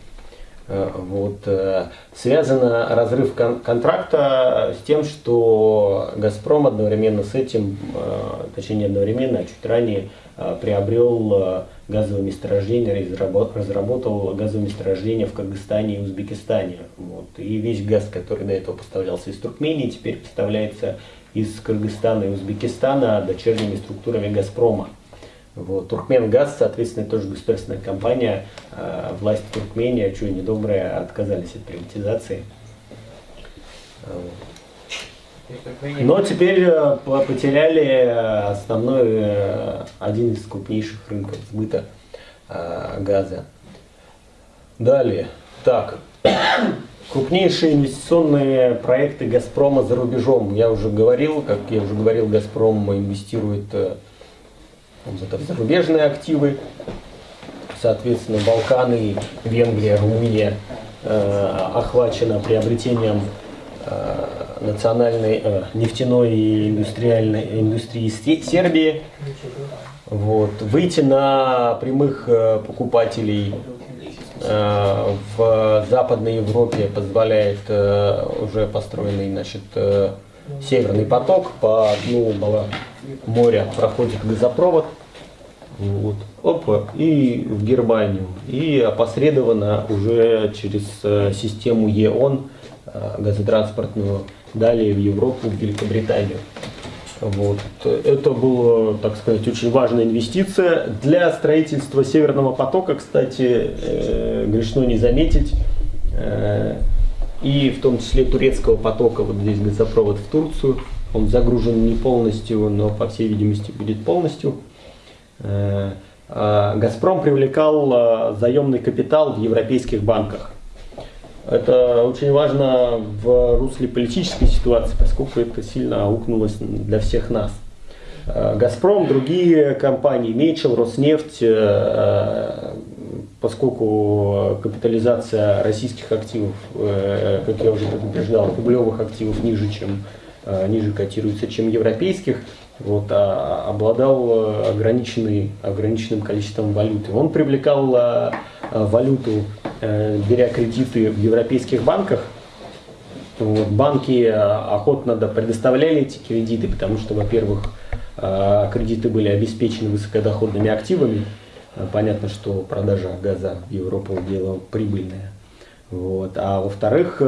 A: Э, вот. Э, связано разрыв кон контракта с тем, что «Газпром» одновременно с этим, э, точнее не одновременно, а чуть ранее приобрел газовое месторождение, разработал газовое месторождение в Кыргызстане и Узбекистане. Вот. И весь газ, который до этого поставлялся из Туркмении, теперь поставляется из Кыргызстана и Узбекистана дочерними структурами «Газпрома». Вот. Туркменгаз, соответственно, тоже государственная компания. Э, власть Туркмении, а что недобрые, отказались от приватизации. Но теперь э, потеряли основной, э, один из крупнейших рынков сбыта газа. Далее. Так. Крупнейшие инвестиционные проекты «Газпрома» за рубежом. Я уже говорил, как я уже говорил, «Газпром» инвестирует это зарубежные активы, соответственно, Балканы, Венгрия, Румыния э, охвачена приобретением э, национальной э, нефтяной и индустриальной индустрии Сербии. Вот. Выйти на прямых э, покупателей э, в Западной Европе позволяет э, уже построенный значит, э, Северный поток по дну моря проходит газопровод. Вот. Опа, и в Германию. И опосредованно уже через э, систему ЕОН, э, газотранспортную, далее в Европу, в Великобританию. Вот. Это была, так сказать, очень важная инвестиция. Для строительства Северного потока, кстати, э, грешно не заметить, э, и в том числе турецкого потока, вот здесь газопровод в Турцию, он загружен не полностью, но по всей видимости будет полностью. Э, а Газпром привлекал э, заемный капитал в европейских банках. Это очень важно в русле политической ситуации, поскольку это сильно аукнулось для всех нас. Э, Газпром, другие компании, Мечел, Роснефть, поскольку капитализация российских активов, как я уже предупреждал, рублевых активов ниже, чем ниже котируется, чем европейских, вот, а обладал э, ограниченный, ограниченным количеством валюты. Он привлекал валюту, беря кредиты в европейских банках. Вот, банки охотно да, предоставляли эти кредиты, потому что, во-первых, а, кредиты были обеспечены высокодоходными активами. Понятно, что продажа газа в Европу дело прибыльное. Вот. А во-вторых,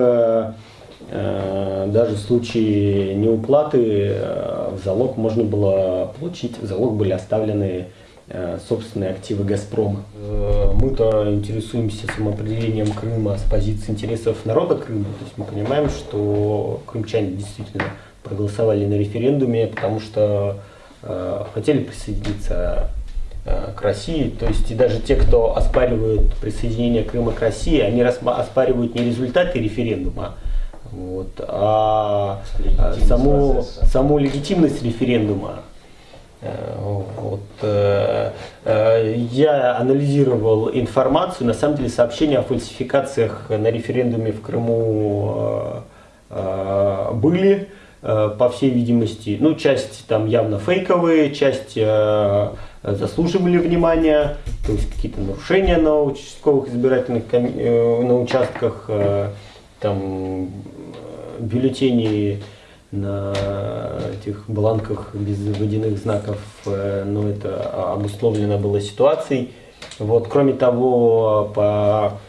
A: Э, даже в случае неуплаты э, в залог можно было получить, в залог были оставлены э, собственные активы «Газпрома». Мы-то интересуемся самоопределением Крыма с позиции интересов народа Крыма. То есть мы понимаем, что крымчане действительно проголосовали на референдуме, потому что хотели присоединиться к России. То есть и даже те, кто оспаривают присоединение Крыма к России, они оспаривают не результаты референдума, вот. А, а саму, саму легитимность референдума, э, вот, э, э, я анализировал информацию, на самом деле сообщения о фальсификациях на референдуме в Крыму были, по всей видимости, ну, часть там явно фейковые, часть заслуживали внимания, то есть какие-то нарушения на участковых избирательных на участках, там бюллетени на этих бланках без водяных знаков, э, но это обусловлено было ситуацией. Вот, кроме того, по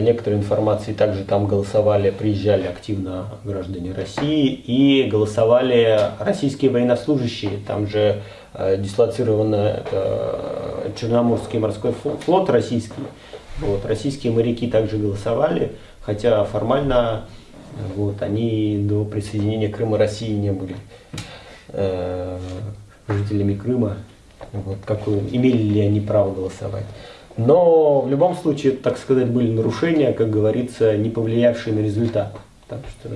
A: некоторой информации также там голосовали, приезжали активно граждане России и голосовали российские военнослужащие. Там же э, дислоцирован э, Черноморский морской флот российский. Вот, российские моряки также голосовали, хотя формально вот, они до присоединения Крыма России не были э, жителями Крыма. Вот, какую, имели ли они право голосовать. Но в любом случае, так сказать, были нарушения, как говорится, не повлиявшие на результат. Так что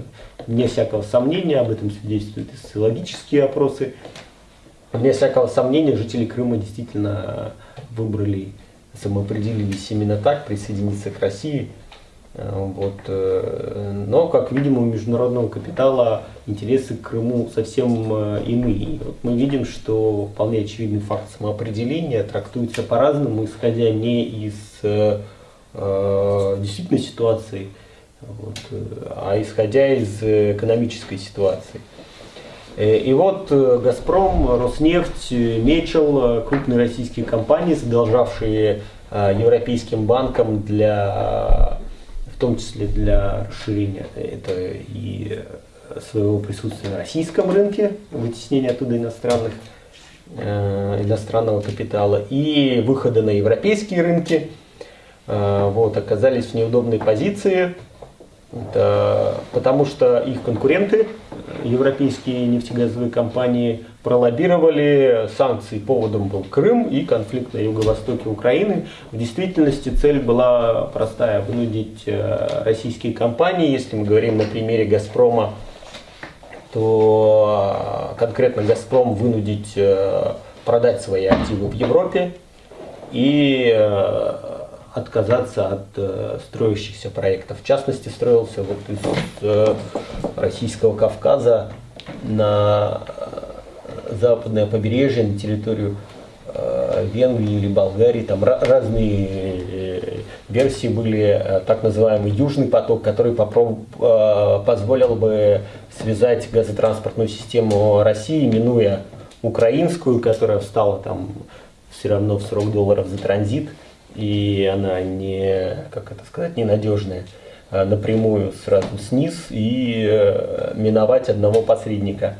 A: вне всякого сомнения, об этом свидетельствуют и социологические опросы, вне всякого сомнения жители Крыма действительно выбрали, самоопределились именно так, присоединиться к России – Э, вот. Э, но, как видим, у международного капитала интересы к Крыму совсем э, иные. Вот мы видим, что вполне очевидный факт самоопределения трактуется по-разному, исходя не из э, действительной ситуации, вот, э, а исходя из экономической ситуации. Э, и вот э, «Газпром», «Роснефть», «Мечел» – крупные российские компании, задолжавшие европейским банкам для, том числе для расширения это и своего присутствия на российском рынке, вытеснения оттуда иностранных, иностранного капитала, и выхода на европейские рынки, вот, оказались в неудобной позиции – это потому что их конкуренты, европейские нефтегазовые компании, пролоббировали санкции. Поводом был Крым и конфликт на юго-востоке Украины. В действительности цель была простая – вынудить э, российские компании, если мы говорим на примере «Газпрома», то э, конкретно «Газпром» вынудить э, продать свои активы в Европе и отказаться от строящихся проектов. В частности, строился вот из Российского Кавказа на западное побережье, на территорию э, Венгрии или Болгарии. Там разные э, версии были. Э, так называемый Южный поток, который э, позволил бы связать газотранспортную систему России, минуя украинскую, которая встала там все равно в 40 долларов за транзит и она не, как это сказать, ненадежная, а напрямую сразу сниз и миновать одного посредника.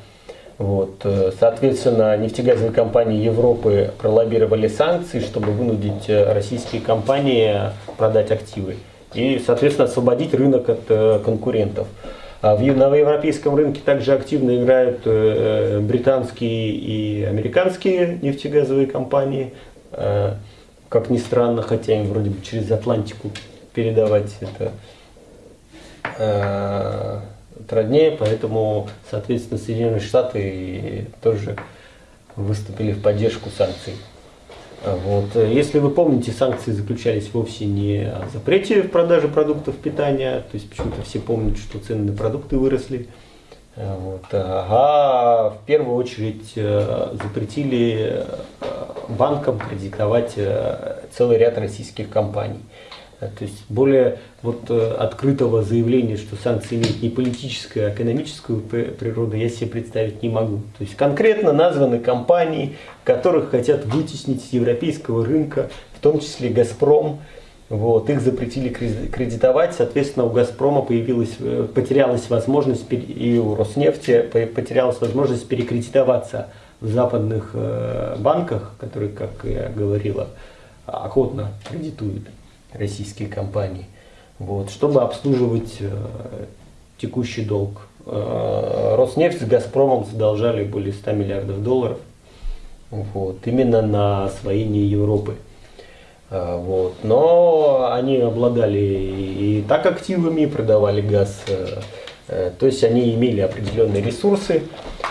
A: Вот. Э, соответственно, нефтегазовые компании Европы пролоббировали санкции, чтобы вынудить э, российские компании продать активы и, соответственно, освободить рынок от конкурентов. А на европейском рынке также активно играют британские и американские нефтегазовые компании как ни странно, хотя им вроде бы через Атлантику передавать это э, труднее, поэтому, соответственно, Соединенные Штаты тоже выступили в поддержку санкций. Вот. Если вы помните, санкции заключались вовсе не о запрете в продаже продуктов питания, то есть почему-то все помнят, что цены на продукты выросли, вот. А в первую очередь э, запретили э, банкам кредитовать э, целый ряд российских компаний. То есть более вот открытого заявления, что санкции имеют не политическую, а экономическую природу, я себе представить не могу. То есть конкретно названы компании, которых хотят вытеснить с европейского рынка, в том числе «Газпром», вот, их запретили кредитовать, соответственно, у «Газпрома» появилась, э, потерялась возможность, и у «Роснефти» потерялась возможность перекредитоваться в западных э, банках, которые, как я говорила, охотно кредитуют российские компании, вот, чтобы обслуживать э, текущий долг. «Роснефть» с «Газпромом» задолжали более 100 миллиардов долларов вот, именно на освоение Европы. А, вот. Но они обладали и так активами, продавали газ. Э, э, то есть они имели определенные ресурсы.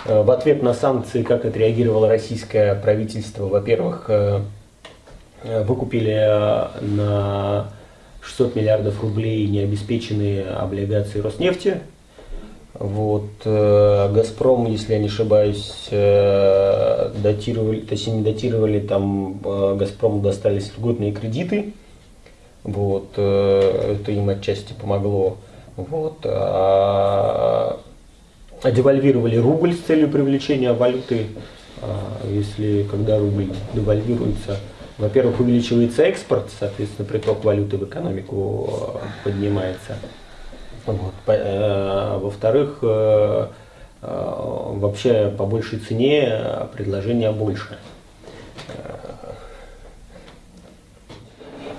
A: Э, в ответ на санкции, как отреагировало российское правительство, во-первых, выкупили на 600 миллиардов рублей необеспеченные облигации Роснефти, вот, э, Газпром, если я не ошибаюсь, э, датировали, точнее не датировали, там э, Газпрому достались льготные кредиты. Вот, э, это им отчасти помогло. Вот, а, а девальвировали рубль с целью привлечения валюты. А, если когда рубль девальвируется, во-первых, увеличивается экспорт, соответственно, приток валюты в экономику э, поднимается. Э, во-вторых, э, вообще по большей цене предложение больше.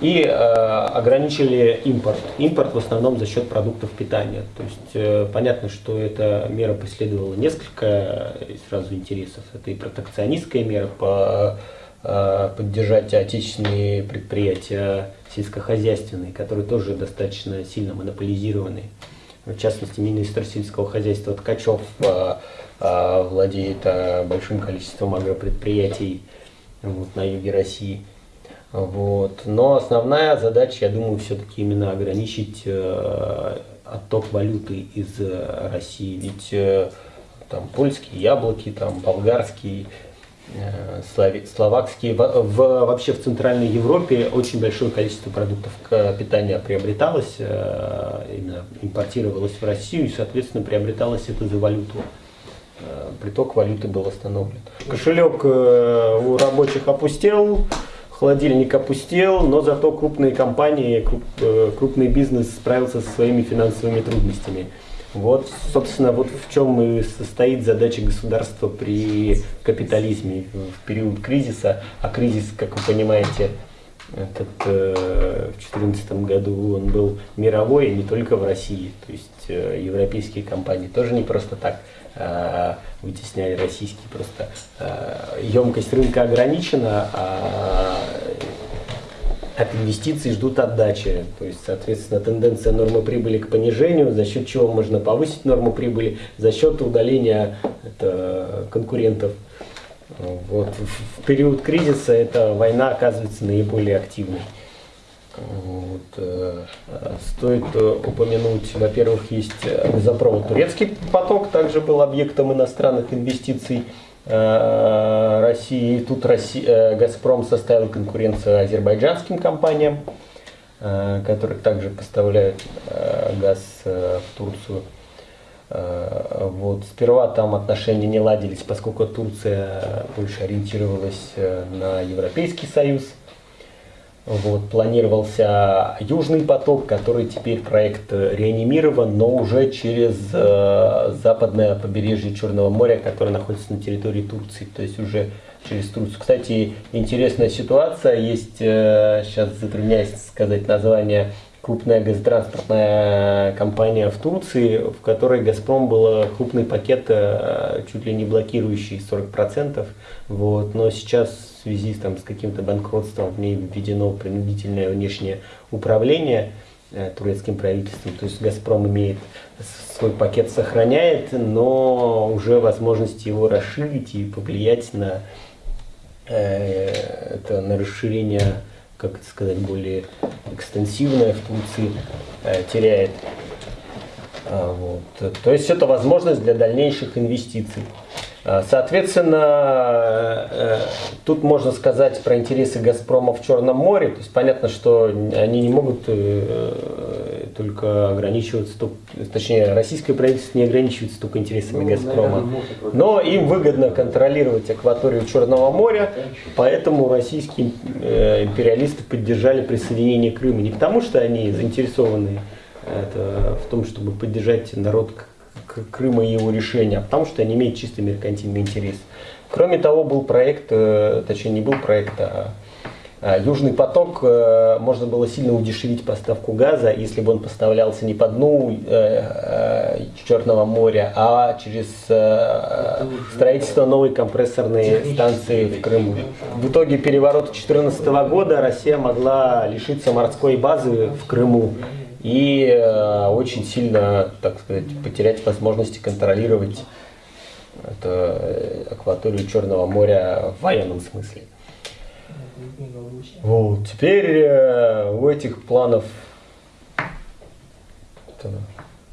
A: И э, ограничили импорт. Импорт в основном за счет продуктов питания. То есть э, понятно, что эта мера преследовала несколько сразу интересов. Это и протекционистская мера по поддержать отечественные предприятия сельскохозяйственные, которые тоже достаточно сильно монополизированы. В частности, министр сельского хозяйства Ткачев а, а, владеет большим количеством агропредприятий вот, на юге России. Вот. Но основная задача, я думаю, все-таки именно ограничить э, отток валюты из э, России. Ведь э, там польские яблоки, там болгарские э, словакские. В, в- вообще в Центральной Европе очень большое количество продуктов питания приобреталось, э, именно импортировалось в Россию, и, соответственно, приобреталось это за валюту. Э, Приток валюты был остановлен. Кошелек э, у рабочих опустел, холодильник опустел, но зато крупные компании, круп- э, крупный бизнес справился со своими финансовыми трудностями. Вот, собственно, вот в чем и состоит задача государства при капитализме в период кризиса. А кризис, как вы понимаете, этот, э, в 2014 году он был мировой, и не только в России. То есть э, европейские компании тоже не просто так э, вытесняли российские. Просто э, емкость рынка ограничена, а от инвестиций ждут отдачи. То есть, соответственно, тенденция нормы прибыли к понижению, за счет чего можно повысить норму прибыли, за счет удаления это, конкурентов. Вот. В период кризиса эта война оказывается наиболее активной. Вот, э, Стоит э, упомянуть, во-первых, есть э, газопровод «Турецкий поток», также был объектом иностранных инвестиций э, России. И Тут э, «Газпром» составил конкуренцию азербайджанским компаниям, э, которые также поставляют э, газ э, в Турцию. Э, Вот. Сперва там отношения не ладились, поскольку Турция больше ориентировалась э, на Европейский Союз. Вот, планировался Южный поток, который теперь проект э, реанимирован, но уже через э, западное побережье Черного моря, которое находится на территории Турции, то есть уже через Турцию. Кстати, интересная ситуация, есть, э, сейчас затрудняюсь сказать название, крупная газотранспортная компания в Турции, в которой «Газпром» был крупный пакет, э, чуть ли не блокирующий 40%. Вот. Но сейчас в связи там, с каким-то банкротством в ней введено принудительное внешнее управление э, турецким правительством. То есть «Газпром» имеет свой пакет сохраняет, но уже возможности его расширить и повлиять на, э, это, на расширение, как это сказать, более экстенсивное в Турции э, теряет. А, вот. То есть это возможность для дальнейших инвестиций. А, Соответственно, э, тут можно сказать про интересы «Газпрома» в Черном море. То есть понятно, что они не могут э, только ограничиваться, точнее, российское правительство не ограничивается только интересами «Газпрома». Но им выгодно контролировать акваторию Черного моря, поэтому российские э, империалисты поддержали присоединение Крыма. Не потому, что они заинтересованы это, в том, чтобы поддержать народ Крыма и его решения, а потому что они имеют чисто меркантильный интерес. Кроме того, был проект, э, точнее не был проект, а а, Южный поток э, можно было сильно удешевить поставку газа, если бы он поставлялся не по дну э, Черного моря, а через строительство новой компрессорной станции в Крыму. В итоге переворота 2014 года Россия могла лишиться морской базы в Крыму и э, очень сильно, так сказать, потерять возможности контролировать это, э, акваторию Черного моря в военном смысле. Вот. Теперь э, у этих планов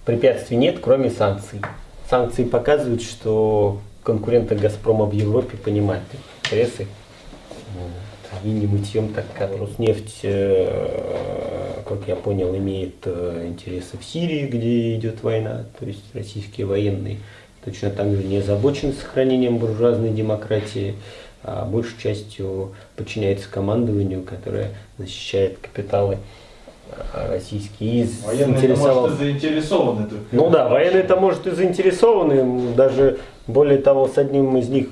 A: препятствий нет, кроме санкций. Санкции показывают, что конкуренты Газпрома в Европе понимают интересы. Не мытьем, так как Роснефть, э, как я понял, имеет э, интересы в Сирии, где идет война, то есть российские военные точно так же не озабочены сохранением буржуазной демократии, а большей частью подчиняется командованию, которое защищает капиталы э, российские. И
E: Военные,
A: заинтересовал-
E: может, и заинтересованы. только.
A: ну да, военные-то, может, и заинтересованы. Даже, более того, с одним из них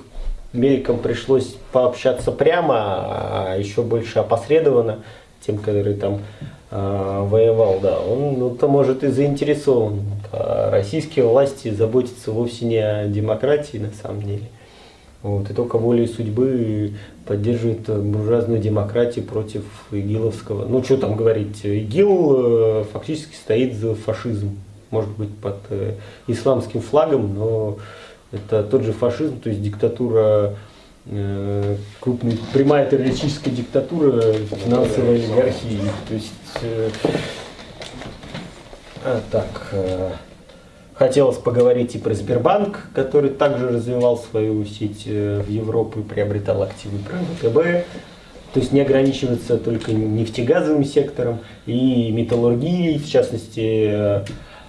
A: Америкам пришлось пообщаться прямо, а еще больше опосредованно, тем, который там э, воевал, да. Он, ну, то может, и заинтересован. А российские власти заботятся вовсе не о демократии, на самом деле. Вот, и только волей судьбы поддерживает буржуазную демократию против игиловского. Ну, что там говорить, ИГИЛ э, фактически стоит за фашизм. Может быть, под э, исламским флагом, но это тот же фашизм, то есть диктатура, э, крупный, прямая террористическая диктатура финансовой олигархии. То есть, э, а, так, э, хотелось поговорить и про Сбербанк, который также развивал свою сеть э, в Европу и приобретал активы ВТБ. То есть не ограничиваться только нефтегазовым сектором и металлургией, в частности, э,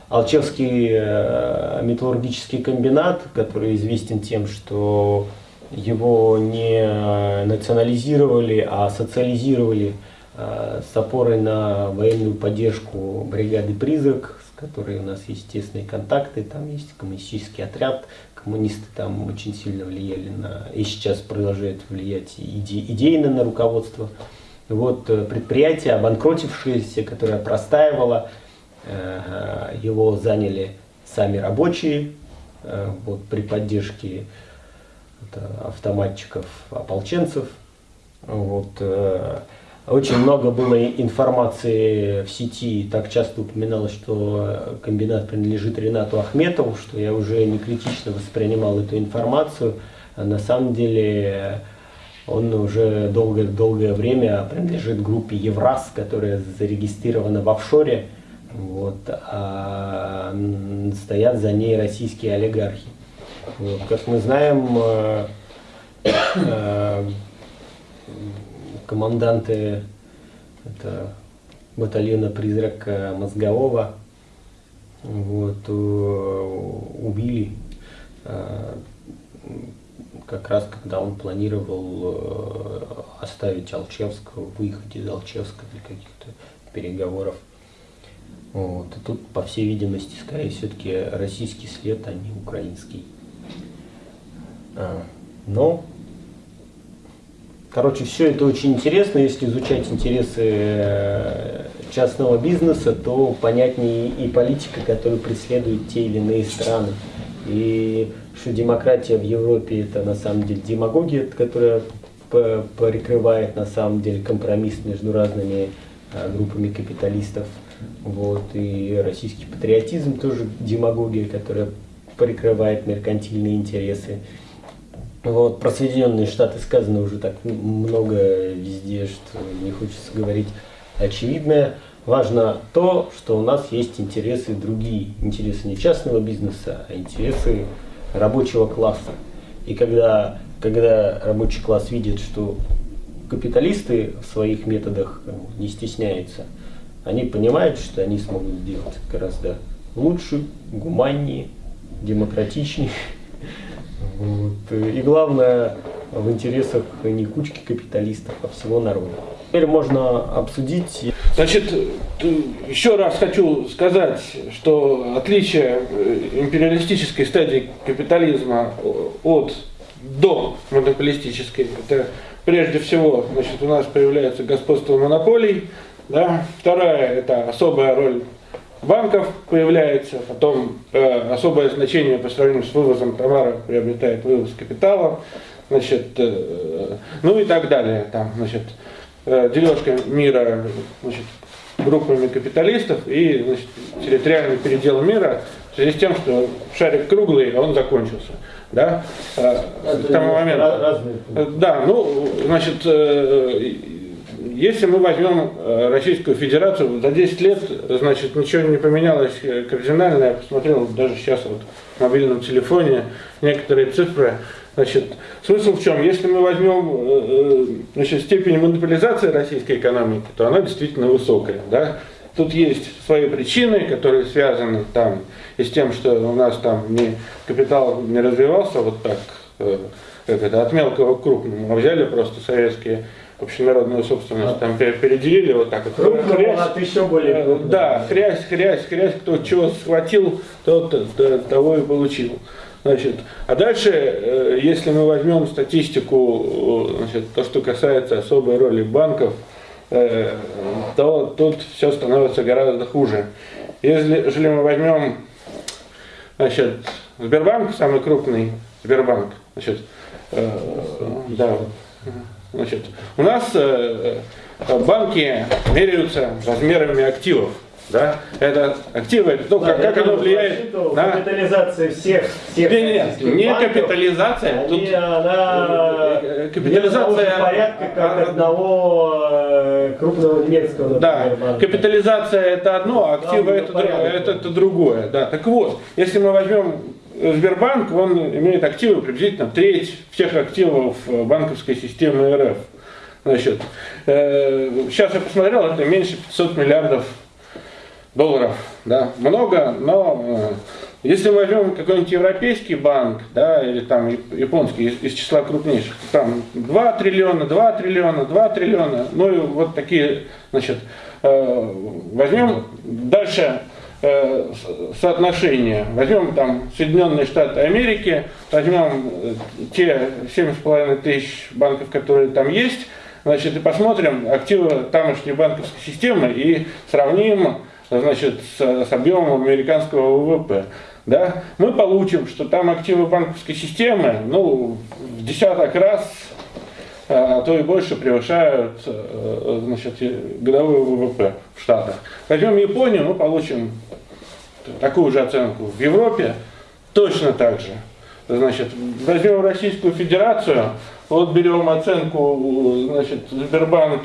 A: Алчевский э, металлургический комбинат, который известен тем, что его не национализировали, а социализировали с опорой на военную поддержку бригады «Призрак», которой у нас есть тесные контакты, там есть коммунистический отряд, коммунисты там очень сильно влияли на, и сейчас продолжают влиять иде, идейно на руководство. Вот э, предприятие, обанкротившееся, которое простаивало, э, его заняли сами рабочие, э, вот при поддержке автоматчиков, ополченцев. Вот, очень много было информации в сети, так часто упоминалось, что комбинат принадлежит Ренату Ахметову, что я уже не критично воспринимал эту информацию. А на самом деле он уже долгое, долгое время принадлежит группе Евраз, которая зарегистрирована в офшоре, вот, а стоят за ней российские олигархи. Вот, как мы знаем, э, э, команданты это батальона «Призрак» Мозгового вот, убили э, как раз когда он планировал оставить Алчевского, выехать из Алчевска для каких-то переговоров. Вот. И тут, по всей видимости, скорее все-таки российский след, а не украинский. А, но Короче, все это очень интересно. Если изучать интересы э, частного бизнеса, то понятнее и политика, которую преследуют те или иные страны. И что демократия в Европе это на самом деле демагогия, которая прикрывает на самом деле компромисс между разными э, группами капиталистов. Вот. И российский патриотизм тоже демагогия, которая прикрывает меркантильные интересы. Вот, про Соединенные Штаты сказано уже так много везде, что не хочется говорить очевидное. Важно то, что у нас есть интересы другие. Интересы не частного бизнеса, а интересы рабочего класса. И когда, когда рабочий класс видит, что капиталисты в своих методах не стесняются, они понимают, что они смогут сделать гораздо лучше, гуманнее, демократичнее. [LAUGHS] Вот. И главное, в интересах не кучки капиталистов, а всего народа. Теперь можно обсудить.
B: Значит, еще раз хочу сказать, что отличие э, империалистической стадии капитализма от до монополистической, это прежде всего, значит, у нас появляется господство монополий, да? вторая это особая роль банков появляется, потом э, особое значение по сравнению с вывозом товара приобретает вывоз капитала, значит, э, ну и так далее. Там, значит, э, дележка мира значит, группами капиталистов и значит, территориальный передел мира в связи с тем, что шарик круглый, а он закончился. Да? Э, к тому моменту. Да, ну, значит, э, если мы возьмем э, Российскую Федерацию, за 10 лет, значит, ничего не поменялось кардинально. Я посмотрел даже сейчас вот в мобильном телефоне некоторые цифры. Значит, смысл в чем? Если мы возьмем э, э, значит, степень монополизации российской экономики, то она действительно высокая. Да? Тут есть свои причины, которые связаны там и с тем, что у нас там не, капитал не развивался вот так, как это, от мелкого к крупному, а взяли просто советские общенародную собственность а. там переделили вот так вот.
A: Крупно, хрясь, от еще более
B: э, крупного. Да, хрясь, хрясь, хрясь, кто чего схватил, тот того и получил. Значит, а дальше, э, если мы возьмем статистику, э, значит, то, что касается особой роли банков, то тут все становится гораздо хуже. Если мы возьмем значит, Сбербанк, самый крупный Сбербанк, значит, да, Значит, у нас э, э, банки меряются размерами активов. Да? Это активы, это то, да, как, как оно влияет
A: на капитализацию всех, всех
B: нет, нет, не капитализация.
A: Они, тут, она
B: э, капитализация...
A: порядка, как одного э, крупного немецкого,
B: Да,
A: банка.
B: капитализация это одно, а активы
A: Да,
B: это,
A: ну,
B: это, это другое. Да. Так вот, если мы возьмем Сбербанк, он имеет активы приблизительно треть всех активов э, банковской системы РФ. Значит, э, сейчас я посмотрел, это меньше 500 миллиардов долларов. Да, много, но э, если мы возьмем какой-нибудь европейский банк, да, или там яп- японский из, из числа крупнейших, там 2 триллиона, 2 триллиона, 2 триллиона, ну и вот такие, значит, э, возьмем дальше э, соотношение. Возьмем там Соединенные Штаты Америки, возьмем э, те 7,5 тысяч банков, которые там есть, значит, и посмотрим активы тамошней банковской системы и сравним значит, с, с объемом американского ВВП. Да? Мы получим, что там активы банковской системы ну, в десяток раз а то и больше превышают э, значит, и годовой ВВП в Штатах. Возьмем Японию, мы получим такую же оценку. В Европе точно так же. Значит, возьмем Российскую Федерацию, вот берем оценку, значит, Сбербанк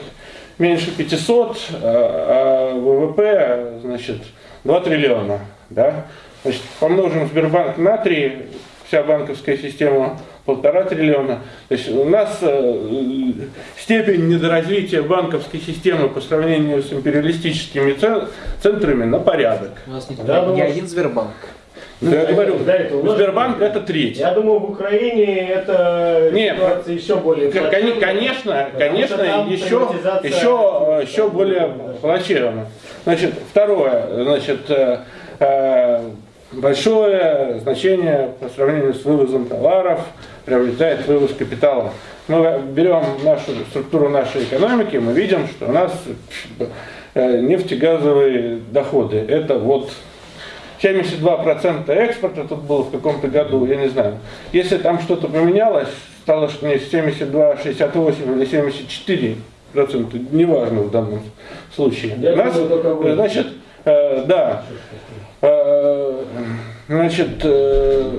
B: меньше 500, а а ВВП, значит, 2 триллиона. Да? Значит, помножим Сбербанк на 3, вся банковская система полтора триллиона. То есть у нас э, степень недоразвития банковской системы по сравнению с империалистическими цен- центрами на порядок.
F: У нас не,
A: Да,
F: не
A: думаю,
F: один Сбербанк.
B: Ну, я говорю,
A: да, это у нас-
B: Сбербанк это треть.
A: Я думаю, в Украине это
B: Нет,
A: ситуация еще более плачевная,
B: Конечно, конечно, еще, еще, еще более плачевно. Значит, второе, значит, э, э, большое значение по сравнению с вывозом товаров приобретает вывоз капитала. Мы берем нашу структуру нашей экономики, мы видим, что у нас э, нефтегазовые доходы. Это вот 72% экспорта тут было в каком-то году, я не знаю. Если там что-то поменялось, стало что не 72, 68 или 74 процента, неважно в данном случае.
A: Я
B: У нас,
A: думаю,
B: значит, э, да, Э, значит, э,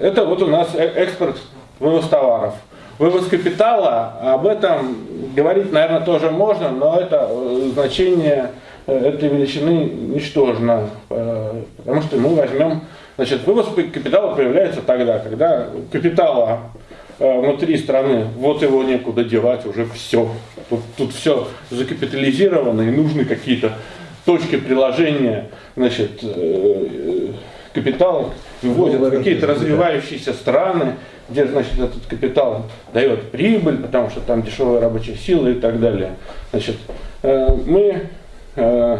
B: это вот у нас э- экспорт, вывоз товаров. Вывоз капитала, об этом говорить, наверное, тоже можно, но это э, значение э, этой величины ничтожно, э, потому что мы возьмем, значит, вывоз капитала появляется тогда, когда капитала внутри страны, вот его некуда девать, уже все. Тут, тут все закапитализировано и нужны какие-то точки приложения значит, капитала, вывозят какие-то развивающиеся страны, где значит, этот капитал дает прибыль, потому что там дешевая рабочая сила и так далее. Значит, э, мы э,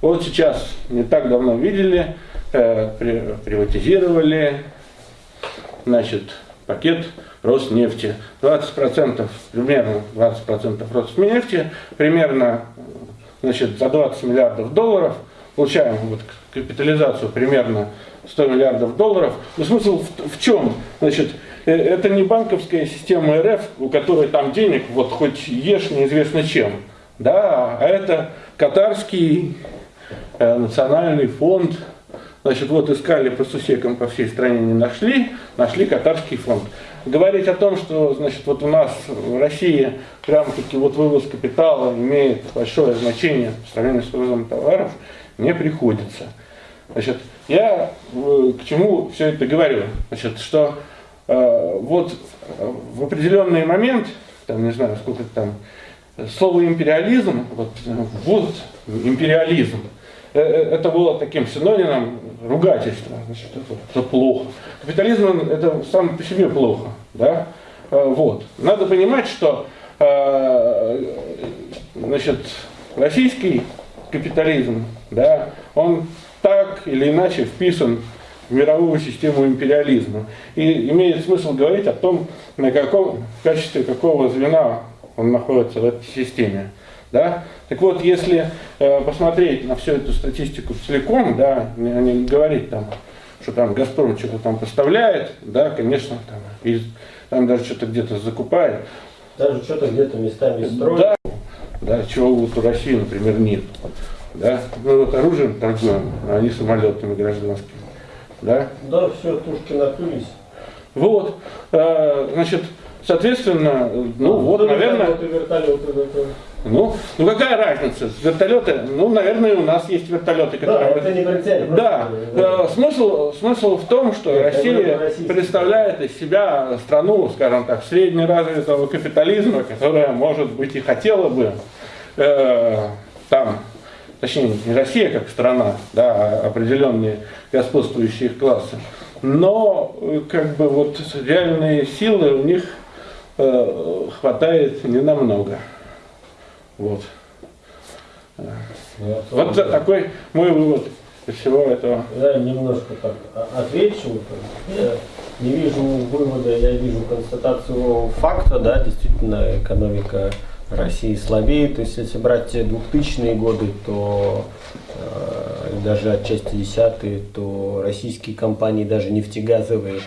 B: вот сейчас не так давно видели, э, при- приватизировали значит, пакет Роснефти. 20%, примерно 20% Роснефти, примерно значит, за 20 миллиардов долларов, получаем вот капитализацию примерно 100 миллиардов долларов. Но смысл в, в чем? Значит, это не банковская система РФ, у которой там денег вот хоть ешь неизвестно чем. Да, а это катарский э, национальный фонд. Значит, вот искали по сусекам по всей стране, не нашли, нашли катарский фонд. Говорить о том, что значит, вот у нас в России прям-таки вот вывоз капитала имеет большое значение по сравнению с вывозом товаров, не приходится. Значит, я э, к чему все это говорю? Значит, что э, вот э, в определенный момент, там не знаю, сколько там, слово империализм, вот, э, вот империализм, э, э, это было таким синонимом ругательства, значит, это, это плохо. Капитализм это сам по себе плохо, да? Вот. Надо понимать, что значит, российский капитализм, да, он так или иначе вписан мировую систему империализма. И имеет смысл говорить о том, на каком, в качестве какого звена он находится в этой системе. Да? Так вот, если э, посмотреть на всю эту статистику целиком, да, не, не говорить там, что там Газпром что-то там поставляет, да, конечно, там, и, там даже что-то где-то закупает,
A: Даже что-то где-то местами строят.
B: да, да, чего вот у России, например, нет. Да? Мы вот оружием торгуем, а они самолетами гражданскими. Да?
A: Да, все, тушки накрылись.
B: Вот, э, значит, соответственно, ну вот, наверное... Ну, ну какая разница? Вертолеты, ну, наверное, у нас есть вертолеты, которые...
A: Да, это не принципиально.
B: Да, да. Смысл, смысл в том, что
A: Нет,
B: Россия представляет из себя страну, скажем так, среднеразвитого капитализма, которая, может быть, и хотела бы э, там, точнее, не Россия как страна, да, а определенные господствующие классы, но э, как бы вот реальные силы у них э, хватает не намного. Вот.
A: Ну,
B: Вот
A: да.
B: такой мой вывод из всего этого.
A: Я немножко так отвечу. Я не вижу вывода, я вижу констатацию факта, да, действительно экономика России слабеет. То есть если брать 2000-е годы, то э, даже отчасти десятые, то российские компании, даже нефтегазовые,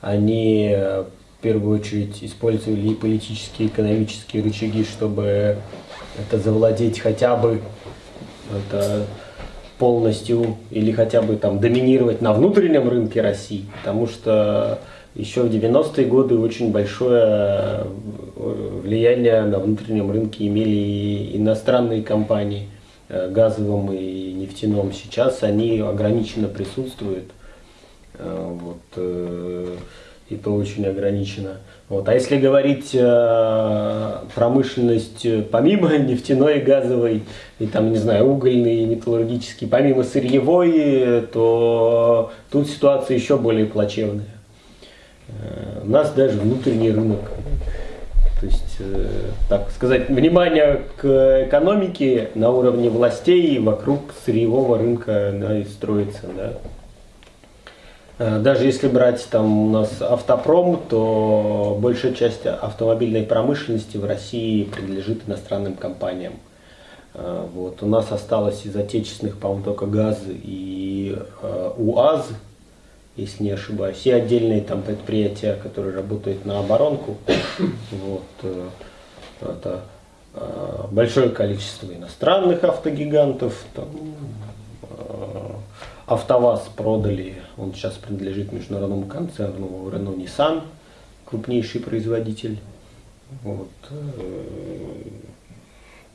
A: они э, в первую очередь использовали и политические, и экономические рычаги, чтобы это завладеть хотя бы это полностью или хотя бы там доминировать на внутреннем рынке России, потому что еще в 90-е годы очень большое э, влияние на внутреннем рынке имели и иностранные компании э, газовым и нефтяном. Сейчас они ограниченно присутствуют. Э, Вот, и то очень ограничено. Вот. А если говорить промышленность помимо [LAUGHS] нефтяной и газовой, и там, не знаю, угольной и металлургической, помимо сырьевой, то тут ситуация еще более плачевная. Э, У нас даже внутренний рынок. То есть, э, так сказать, внимание к экономике на уровне властей вокруг сырьевого рынка да, и строится. Да. Э, Даже если брать там у нас автопром, то большая часть автомобильной промышленности в России принадлежит иностранным компаниям. Э, Вот. У нас осталось из отечественных, по-моему, только ГАЗ и э, УАЗ, если не ошибаюсь. Все отдельные там предприятия, которые работают на оборонку. [COUGHS] Вот. э, Это э, большое количество иностранных автогигантов. Там, э, АвтоВАЗ продали, он сейчас принадлежит международному концерну Renault Nissan, крупнейший производитель. Вот.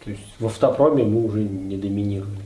A: То есть в автопроме мы уже не доминировали.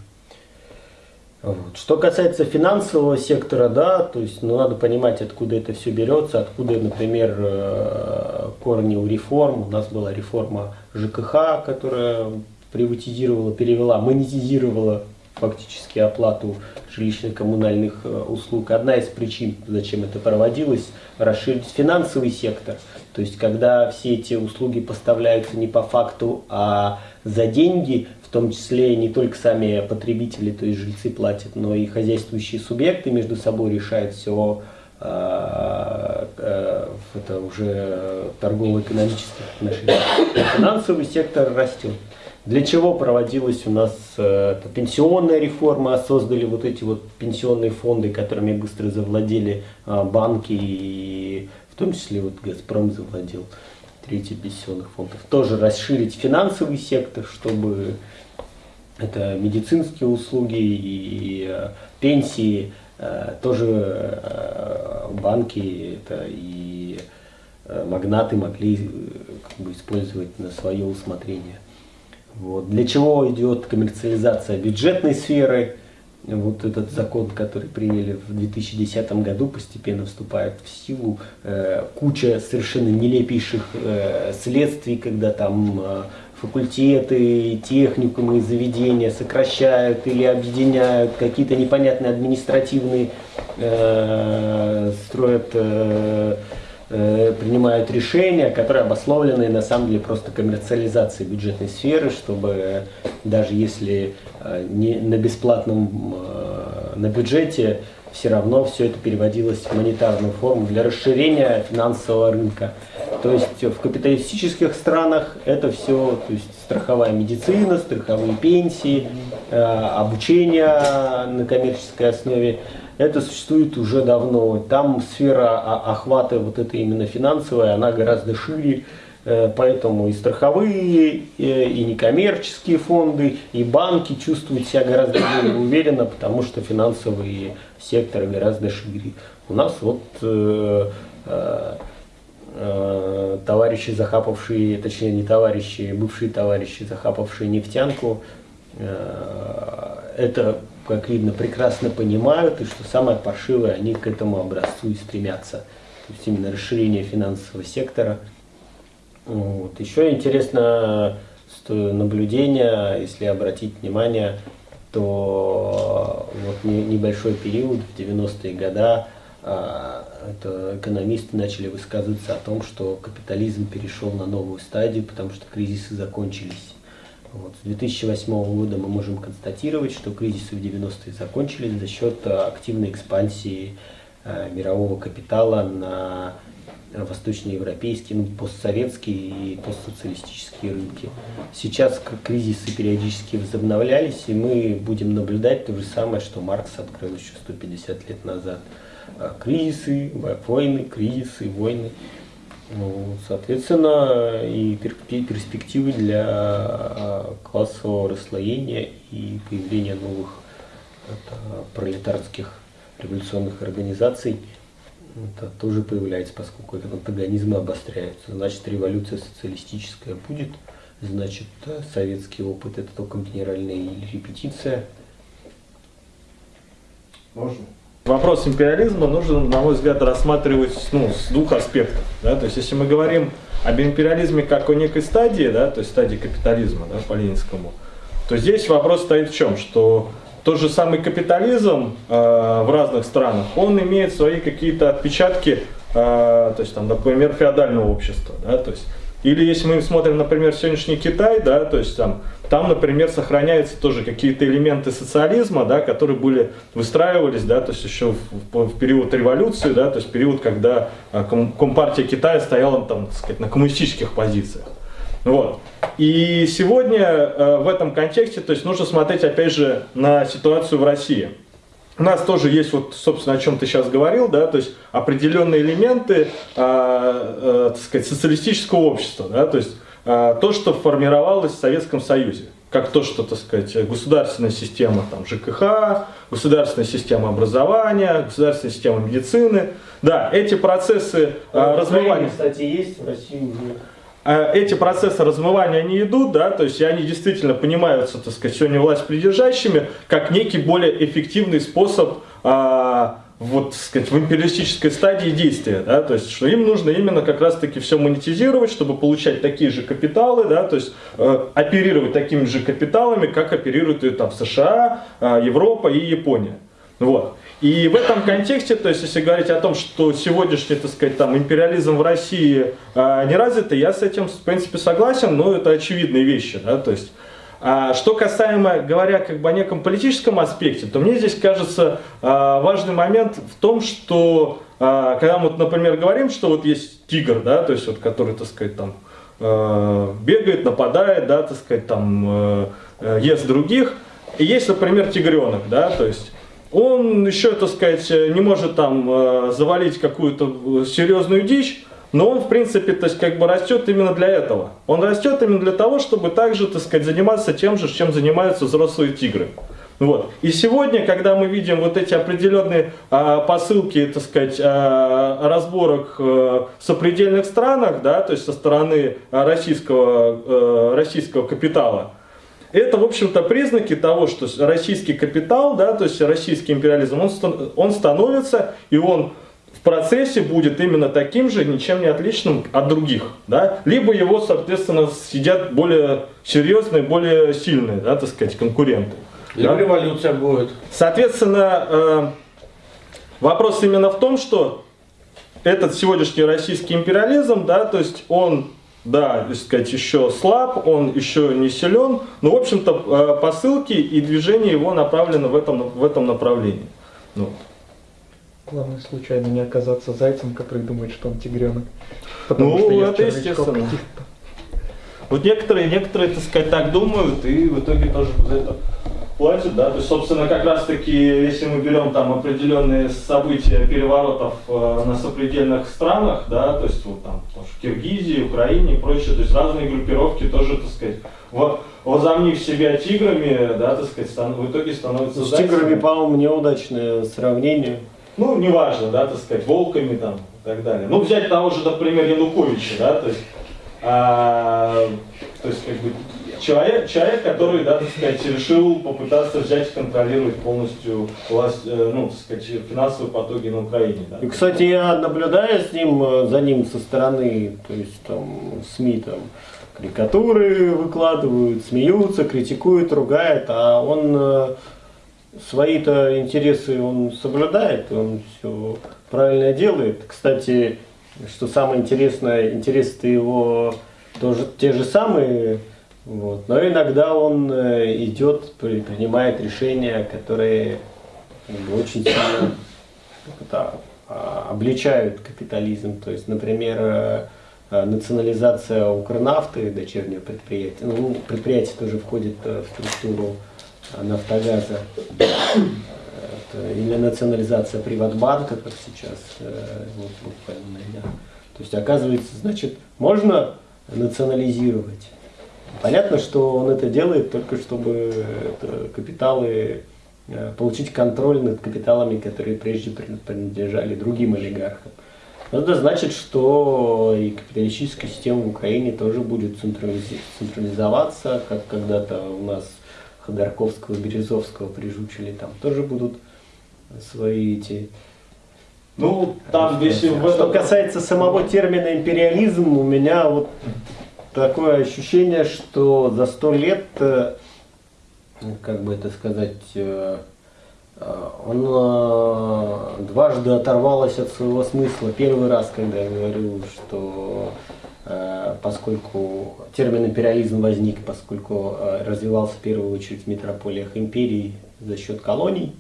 A: Вот. Что касается финансового сектора, да, то есть ну, надо понимать, откуда это все берется, откуда, например, э, корни у реформ. У нас была реформа ЖКХ, которая приватизировала, перевела, монетизировала фактически оплату жилищно-коммунальных э, услуг. Одна из причин, зачем это проводилось, расширить финансовый сектор. То есть, когда все эти услуги поставляются не по факту, а за деньги, в том числе не только сами потребители, то есть жильцы платят, но и хозяйствующие субъекты между собой решают все э, э, это уже торгово-экономических отношениях. Финансовый сектор растет. Для чего проводилась у нас э, эта пенсионная реформа, создали вот эти вот пенсионные фонды, которыми быстро завладели э, банки и том числе вот Газпром завладел третий пенсионных фондов. Тоже расширить финансовый сектор, чтобы это медицинские услуги и э, пенсии, э, тоже э, банки это и магнаты могли как бы использовать на свое усмотрение. Вот. Для чего идет коммерциализация бюджетной сферы? Вот этот закон, который приняли в 2010 году, постепенно вступает в силу. Э, куча совершенно нелепейших э, следствий, когда там э, факультеты, техникумы, заведения сокращают или объединяют, какие-то непонятные административные строят принимают решения, которые обусловлены на самом деле просто коммерциализацией бюджетной сферы, чтобы даже если э, не на бесплатном, э, на бюджете, все равно все это переводилось в монетарную форму для расширения финансового рынка. То есть в капиталистических странах это все, то есть страховая медицина, страховые пенсии, э, обучение на коммерческой основе, это существует уже давно. Там сфера охвата вот этой именно финансовая, она гораздо шире, Э, поэтому и страховые, и некоммерческие фонды, и банки чувствуют себя гораздо более уверенно, потому что финансовые секторы гораздо шире. У нас вот э, э, товарищи, захапавшие, точнее не товарищи, бывшие товарищи, захапавшие нефтянку, это, как видно, прекрасно понимают, и что самое паршивое, они к этому образцу и стремятся. То есть именно расширение финансового сектора. Вот. Еще интересно наблюдение, если обратить внимание, то вот небольшой период в 90-е годы а, это экономисты начали высказываться о том, что капитализм перешел на новую стадию, потому что кризисы закончились. Вот. С 2008 года мы можем констатировать, что кризисы в 90-е закончились за счет активной экспансии э, мирового капитала на восточноевропейские, ну, постсоветские и постсоциалистические рынки. Сейчас кризисы периодически возобновлялись, и мы будем наблюдать то же самое, что Маркс открыл еще 150 лет назад. А, кризисы, войны, кризисы, войны. Ну, соответственно, и перспективы для а, классового расслоения и появления новых это, пролетарских революционных организаций это тоже появляется, поскольку этот антагонизмы обостряются. Значит, революция социалистическая будет, значит, советский опыт это только генеральная репетиция.
E: Можно? Вопрос империализма нужно, на мой взгляд, рассматривать ну, с двух аспектов. Да? То есть, если мы говорим об империализме как о некой стадии, да, то есть стадии капитализма да, по ленинскому, то здесь вопрос стоит в чем, что тот же самый капитализм э, в разных странах, он имеет свои какие-то отпечатки, э, то есть, там, например, феодального общества. Да, то есть, или если мы смотрим, например, сегодняшний Китай, да, то есть там там, например, сохраняются тоже какие-то элементы социализма, да, которые были, выстраивались, да, то есть еще в, в период революции, да, то есть период, когда а, Компартия Китая стояла там, так сказать, на коммунистических позициях. Вот. И сегодня э, в этом контексте то есть нужно смотреть опять же на ситуацию в России. У нас тоже есть, вот, собственно, о чем ты сейчас говорил, да, то есть определенные элементы, э, э, так сказать, социалистического общества, да, то есть то, что формировалось в Советском Союзе. Как то, что, так сказать, государственная система там, ЖКХ, государственная система образования, государственная система медицины. Да, эти процессы а, размывания...
A: кстати, есть в России
E: а, эти процессы размывания, они идут, да, то есть они действительно понимаются, так сказать, сегодня власть придержащими, как некий более эффективный способ а, вот, сказать, в империалистической стадии действия, да, то есть, что им нужно именно как раз-таки все монетизировать, чтобы получать такие же капиталы, да, то есть, э, оперировать такими же капиталами, как оперируют и там США, э, Европа и Япония. Вот. И в этом контексте, то есть, если говорить о том, что сегодняшний, так сказать, там, империализм в России э, не развит, я с этим, в принципе, согласен, но это очевидные вещи, да, то есть, что касаемо, говоря как бы о неком политическом аспекте, то мне здесь кажется а, важный момент в том, что а, когда мы, например, говорим, что вот есть тигр, да, то есть вот который, так сказать, там а, бегает, нападает, да, так сказать, там ест других, и есть, например, тигренок, да, то есть он еще, так сказать, не может там завалить какую-то серьезную дичь, но он, в принципе, то есть, как бы растет именно для этого. Он растет именно для того, чтобы также, так сказать, заниматься тем же, чем занимаются взрослые тигры. Вот. И сегодня, когда мы видим вот эти определенные а, посылки, так сказать, а, разборок а, в сопредельных странах, да, то есть со стороны российского, а, российского капитала, это, в общем-то, признаки того, что российский капитал, да, то есть российский империализм, он, он становится и он в процессе будет именно таким же, ничем не отличным от других. Да? Либо его, соответственно, сидят более серьезные, более сильные, да, так сказать, конкуренты.
B: Либо да? революция будет.
E: Соответственно, э, вопрос именно в том, что этот сегодняшний российский империализм, да, то есть он, да, так сказать, еще слаб, он еще не силен, но, в общем-то, э, посылки и движение его направлены в этом, в этом направлении. Вот.
D: Главное случайно не оказаться зайцем, который думает, что он тигренок. Потому
E: ну, что это естественно. Вот некоторые, некоторые, так сказать, так думают, и в итоге тоже за это платят, да, то есть, собственно, как раз таки, если мы берем там определенные события переворотов э, на сопредельных странах, да, то есть, вот там, в Киргизии, Украине и прочее, то есть, разные группировки тоже, так сказать, вот, возомнив себя тиграми, да, так сказать, в итоге становятся
A: С тиграми, по-моему, неудачное сравнение.
E: Ну, неважно, да, так сказать, волками там, и так далее. Ну, взять того же, например, Януковича, да, то есть, а, то есть как бы человек, человек, который, да, так сказать, решил попытаться взять и контролировать полностью власть, э, ну, так сказать, финансовые потоки на Украине. Да.
A: И, кстати, я наблюдаю с ним, э, за ним со стороны, то есть там СМИ там карикатуры выкладывают, смеются, критикуют, ругают, а он э, свои-то интересы он соблюдает, он все правильно делает. Кстати, что самое интересное, интересы-то его тоже те же самые, вот. но иногда он э, идет, при- принимает решения, которые очень сильно а, обличают капитализм. То есть, например, э, э, национализация Укрнафты, дочернего предприятия, ну, предприятие тоже входит в структуру Нафтогаза, или национализация Приватбанка, как сейчас, э, вот буквально, да. То есть, оказывается, значит, можно национализировать. Понятно, что он это делает только чтобы это, капиталы, э, получить контроль над капиталами, которые прежде при- принадлежали другим олигархам. Но Это значит, что и капиталистическая система в Украине тоже будет централизоваться, как когда-то у нас Ходорковского, Березовского прижучили, там тоже будут свои эти
E: Ну, там, если в
A: что
E: этом...
A: касается самого термина империализм, у меня вот такое ощущение, что за сто лет, э, как бы это сказать, э, э, он дважды оторвалось от своего смысла. Первый раз, когда я говорю, что поскольку термин империализм возник, поскольку э, развивался в первую очередь в метрополиях империи за счет колоний,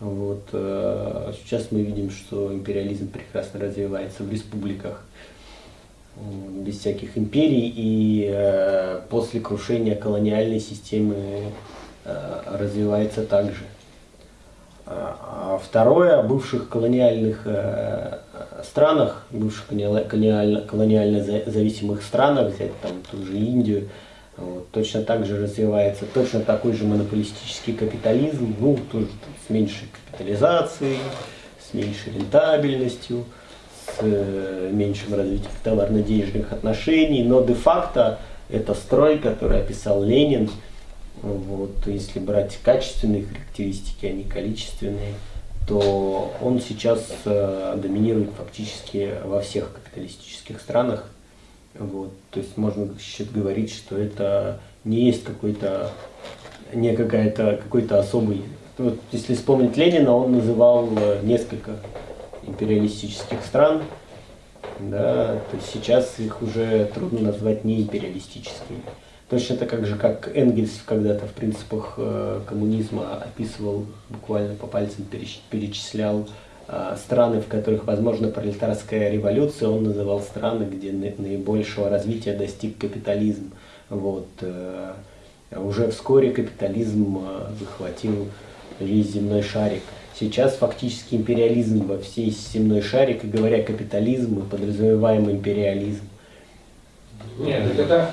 A: вот, э, сейчас мы видим, что империализм прекрасно развивается в республиках без всяких империй и э, после крушения колониальной системы э, развивается также. А а второе, бывших колониальных э, странах, бывших колониал- колониально, колониально за- зависимых странах, взять там ту же Индию, вот, точно так же развивается точно такой же монополистический капитализм, ну, тоже там с меньшей капитализацией, с меньшей рентабельностью, с э, меньшим развитием товарно-денежных отношений, но де-факто это строй, который описал Ленин, вот, если брать качественные характеристики, а не количественные, то он сейчас э, доминирует фактически во всех капиталистических странах. Вот, то есть можно говорить, что это не есть какой-то, не какая-то, какой-то особый. Вот, если вспомнить Ленина, он называл э, несколько империалистических стран, да, то есть сейчас их уже трудно назвать не империалистическими. Точно так же, как Энгельс когда-то в принципах э, коммунизма описывал, буквально по пальцам переч- перечислял э, страны, в которых возможна пролетарская революция, он называл страны, где на- наибольшего развития достиг капитализм. Вот, э, уже вскоре капитализм захватил весь земной шарик. Сейчас фактически империализм во всей земной шарик, и говоря капитализм, мы подразумеваем империализм.
B: Нет, это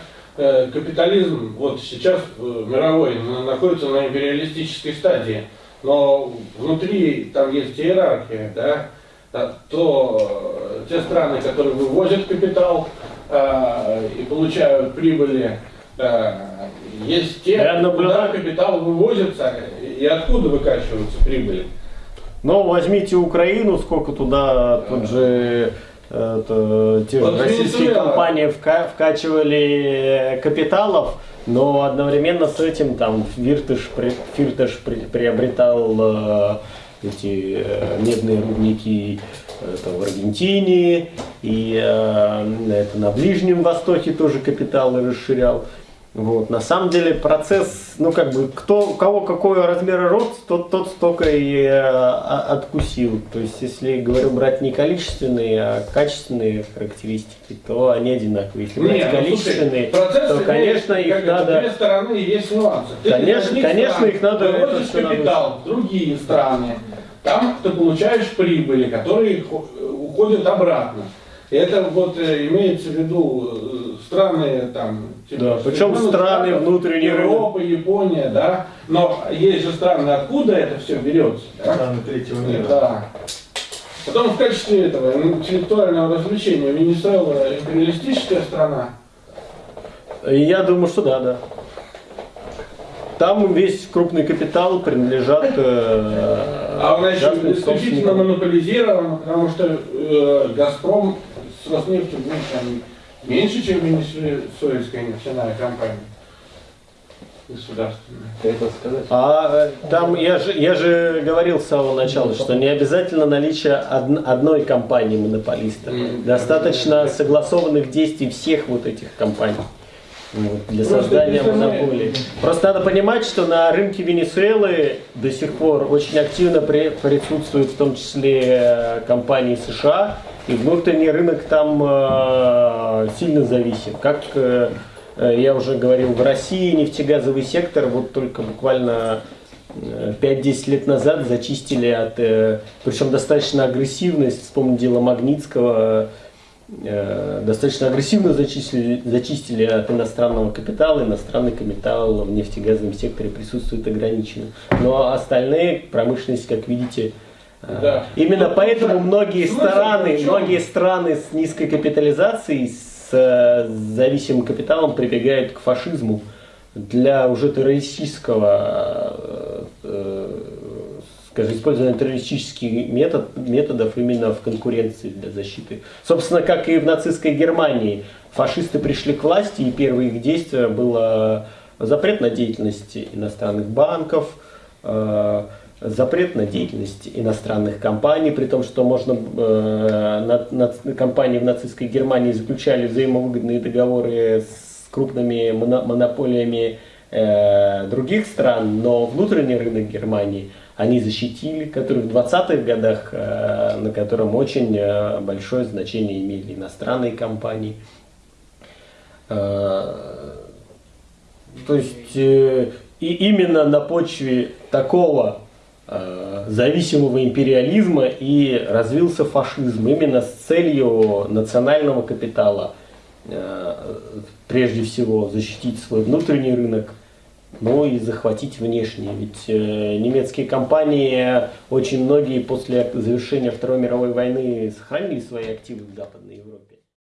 B: капитализм вот сейчас э, мировой на- находится на империалистической стадии, но внутри там есть иерархия, да, та- то э, те страны, которые вывозят капитал э, и получают прибыли, э, есть те,
A: Я
B: куда капитал вывозится и откуда выкачиваются прибыли.
A: Но возьмите Украину, сколько туда тот же э, это, те же российские компании вка- вкачивали капиталов, но одновременно с этим там Фиртыш, при- Фиртыш при- приобретал э, эти э, медные рудники это в Аргентине, и э, это на Ближнем Востоке тоже капиталы расширял. Вот. На самом деле процесс, ну как бы, кто, у кого какой размер рот, тот, тот столько и э, откусил. То есть, если, говорю, брать не количественные, а качественные характеристики, то они одинаковые. Если брать
B: Нет, ну,
A: количественные,
B: слушай, процесс
A: то, конечно, их
B: как это,
A: надо...
B: Две стороны есть нюансы. Ты
A: Конечно- конечно,
B: стран
A: их надо надо
B: капитал в другие страны. Там ты получаешь прибыли, которые хо- уходят обратно. И это вот э, имеется в виду э, страны там,
A: Да, причем страны
B: Штатов,
A: внутренней
B: Европа, Япония, да. Но есть же страны, откуда это все берется. Да?
E: Страны третьего мира.
B: Да. Потом в качестве этого интеллектуального развлечения Венесуэла империалистическая страна.
A: Я думаю, что да, да. Там весь крупный капитал принадлежат э,
B: А она еще исключительно
A: собственникам.
B: монополизирована, потому что э, Газпром с Роснефтью там, меньше, чем Венесуэльская нефтяная компания государственная.
C: Сказать?
A: А э, там я же, я же говорил с самого начала, что не обязательно наличие од- одной компании монополиста. Достаточно согласованных действий всех вот этих компаний вот, для
B: Просто
A: создания монополии. Просто надо понимать, что на рынке Венесуэлы до сих пор очень активно при- присутствуют в том числе э, компании США, и внутренний рынок там э, сильно зависим. Как э, э, я уже говорил, в России нефтегазовый сектор вот только буквально э, 5-10 лет назад зачистили от, э, причем достаточно агрессивность, вспомню дело Магнитского, э, достаточно агрессивно зачистили, зачистили от иностранного капитала. Иностранный капитал в нефтегазовом секторе присутствует ограниченно. Но остальные, промышленность, как видите, э,
B: Да.
A: именно
B: Ну,
A: поэтому многие страны,
B: чем?
A: многие страны с низкой капитализацией, с э, зависимым капиталом прибегают к фашизму для уже террористического, э, э, скажем, использования террористических метод, методов именно в конкуренции для защиты. Собственно, как и в нацистской Германии. Фашисты пришли к власти, и первое их действие было запрет на деятельность иностранных банков, запрет на деятельность иностранных компаний, при том, что можно э, на- на- компании в нацистской Германии заключали взаимовыгодные договоры с крупными моно- монополиями э, других стран, но внутренний рынок Германии они защитили, который в 20-х годах, э, на котором очень э, большое значение имели иностранные компании. Э, то есть э, и именно на почве такого зависимого империализма и развился фашизм именно с целью национального капитала э, прежде всего защитить свой внутренний рынок, ну и захватить внешний. Ведь э, немецкие компании очень многие после завершения Второй мировой войны сохранили свои активы в Западной Европе.